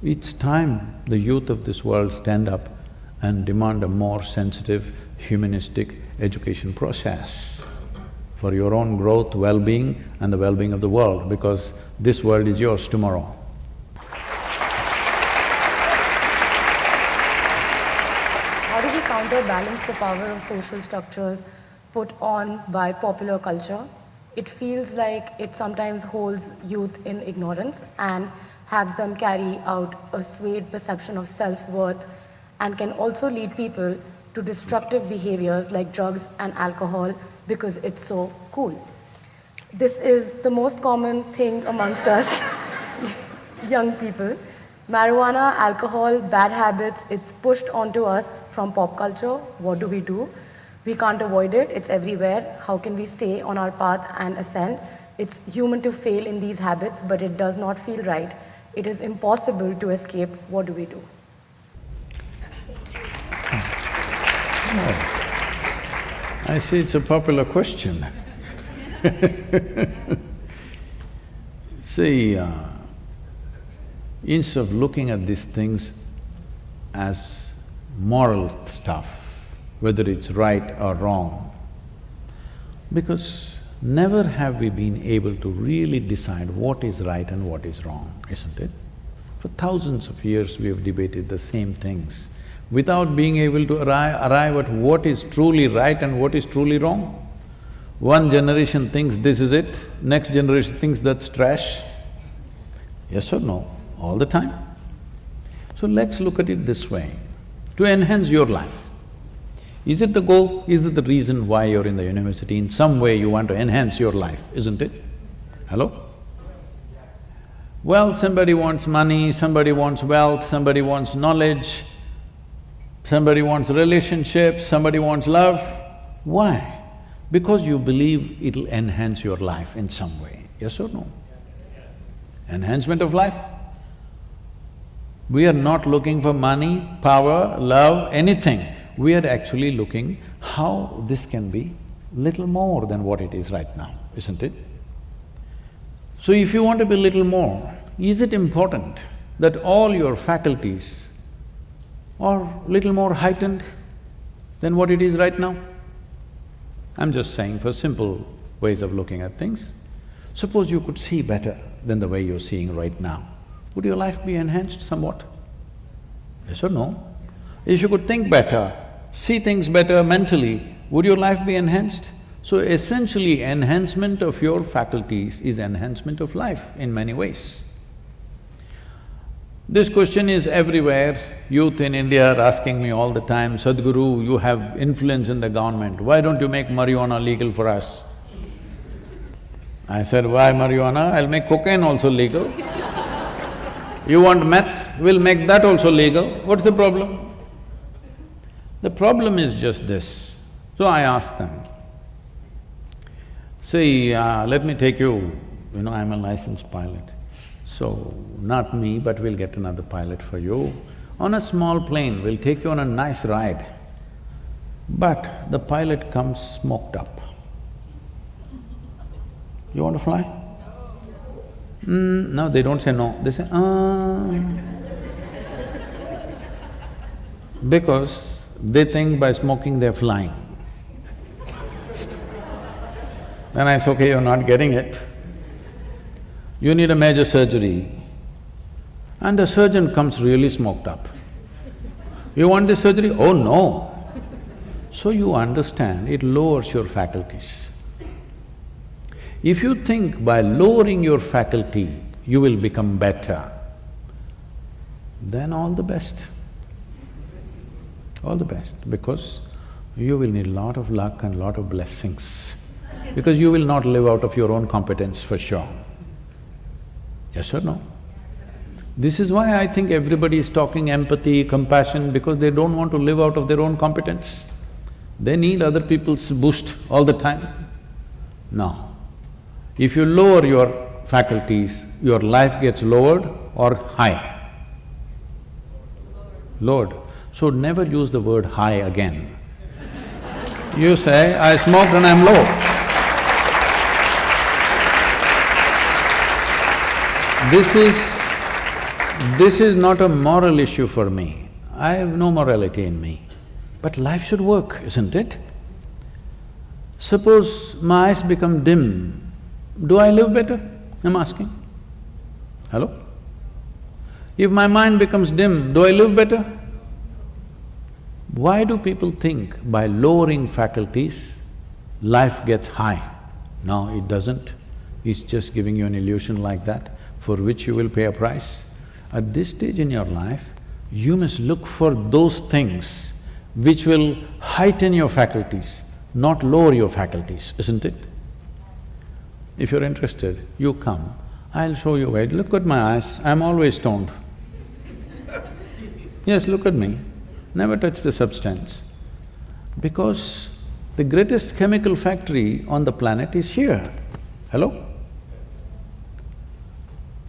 It's time the youth of this world stand up and demand a more sensitive, humanistic education process for your own growth, well-being and the well-being of the world because this world is yours tomorrow. How do we counterbalance the power of social structures put on by popular culture? It feels like it sometimes holds youth in ignorance and has them carry out a swayed perception of self-worth and can also lead people to destructive behaviors like drugs and alcohol because it's so cool. This is the most common thing amongst us young people. Marijuana, alcohol, bad habits, it's pushed onto us from pop culture. What do we do? We can't avoid it, it's everywhere. How can we stay on our path and ascend? It's human to fail in these habits, but it does not feel right. It is impossible to escape. What do we do? I see it's a popular question See, uh, instead of looking at these things as moral stuff, whether it's right or wrong, because never have we been able to really decide what is right and what is wrong, isn't it? For thousands of years we have debated the same things without being able to arrive, arrive at what is truly right and what is truly wrong. One generation thinks this is it, next generation thinks that's trash. Yes or no? All the time. So let's look at it this way, to enhance your life. Is it the goal? Is it the reason why you're in the university? In some way you want to enhance your life, isn't it? Hello? Well, somebody wants money, somebody wants wealth, somebody wants knowledge, somebody wants relationships, somebody wants love. Why? Because you believe it'll enhance your life in some way, yes or no? Enhancement of life. We are not looking for money, power, love, anything. We are actually looking how this can be little more than what it is right now, isn't it? So if you want to be little more, is it important that all your faculties are little more heightened than what it is right now? I'm just saying for simple ways of looking at things. Suppose you could see better than the way you're seeing right now, would your life be enhanced somewhat? Yes or no? If you could think better, see things better mentally, would your life be enhanced? So essentially, enhancement of your faculties is enhancement of life in many ways. This question is everywhere. Youth in India are asking me all the time, Sadhguru, you have influence in the government, why don't you make marijuana legal for us? I said, why marijuana? I'll make cocaine also legal. you want meth? We'll make that also legal. What's the problem? The problem is just this. So I asked them, See, uh, let me take you, you know, I'm a licensed pilot. So, not me, but we'll get another pilot for you. On a small plane, we'll take you on a nice ride. But the pilot comes smoked up. You want to fly? Mm, no, they don't say no, they say, ah. because they think by smoking they're flying. Then I say, okay, you're not getting it. You need a major surgery. And the surgeon comes really smoked up. You want this surgery? Oh no. So you understand, it lowers your faculties. If you think by lowering your faculty, you will become better, then all the best. All the best, because you will need lot of luck and lot of blessings because you will not live out of your own competence for sure. Yes or no? This is why I think everybody is talking empathy, compassion, because they don't want to live out of their own competence. They need other people's boost all the time. No. If you lower your faculties, your life gets lowered or high? Lowered. So never use the word high again. You say, I smoked and I'm low. This is… this is not a moral issue for me. I have no morality in me. But life should work, isn't it? Suppose my eyes become dim, do I live better? I'm asking. Hello? If my mind becomes dim, do I live better? Why do people think by lowering faculties, life gets high? No, it doesn't. It's just giving you an illusion like that for which you will pay a price. At this stage in your life, you must look for those things which will heighten your faculties, not lower your faculties, isn't it? If you're interested, you come, I'll show you where. Look at my eyes, I'm always stoned. yes, look at me, never touch the substance. Because the greatest chemical factory on the planet is here. Hello?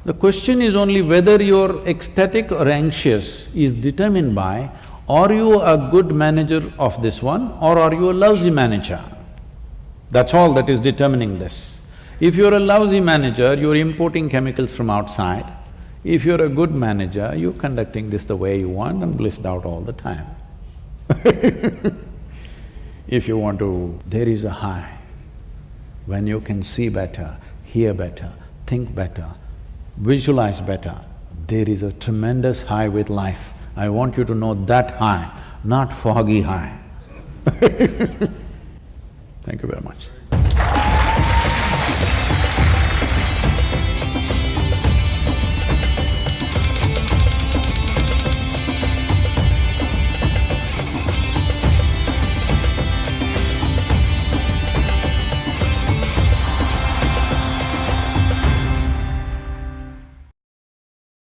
The question is only whether you're ecstatic or anxious is determined by are you a good manager of this one or are you a lousy manager? That's all that is determining this. If you're a lousy manager, you're importing chemicals from outside. If you're a good manager, you're conducting this the way you want and blissed out all the time. if you want to… there is a high when you can see better, hear better, think better, visualize better, there is a tremendous high with life. I want you to know that high, not foggy high. Thank you very much.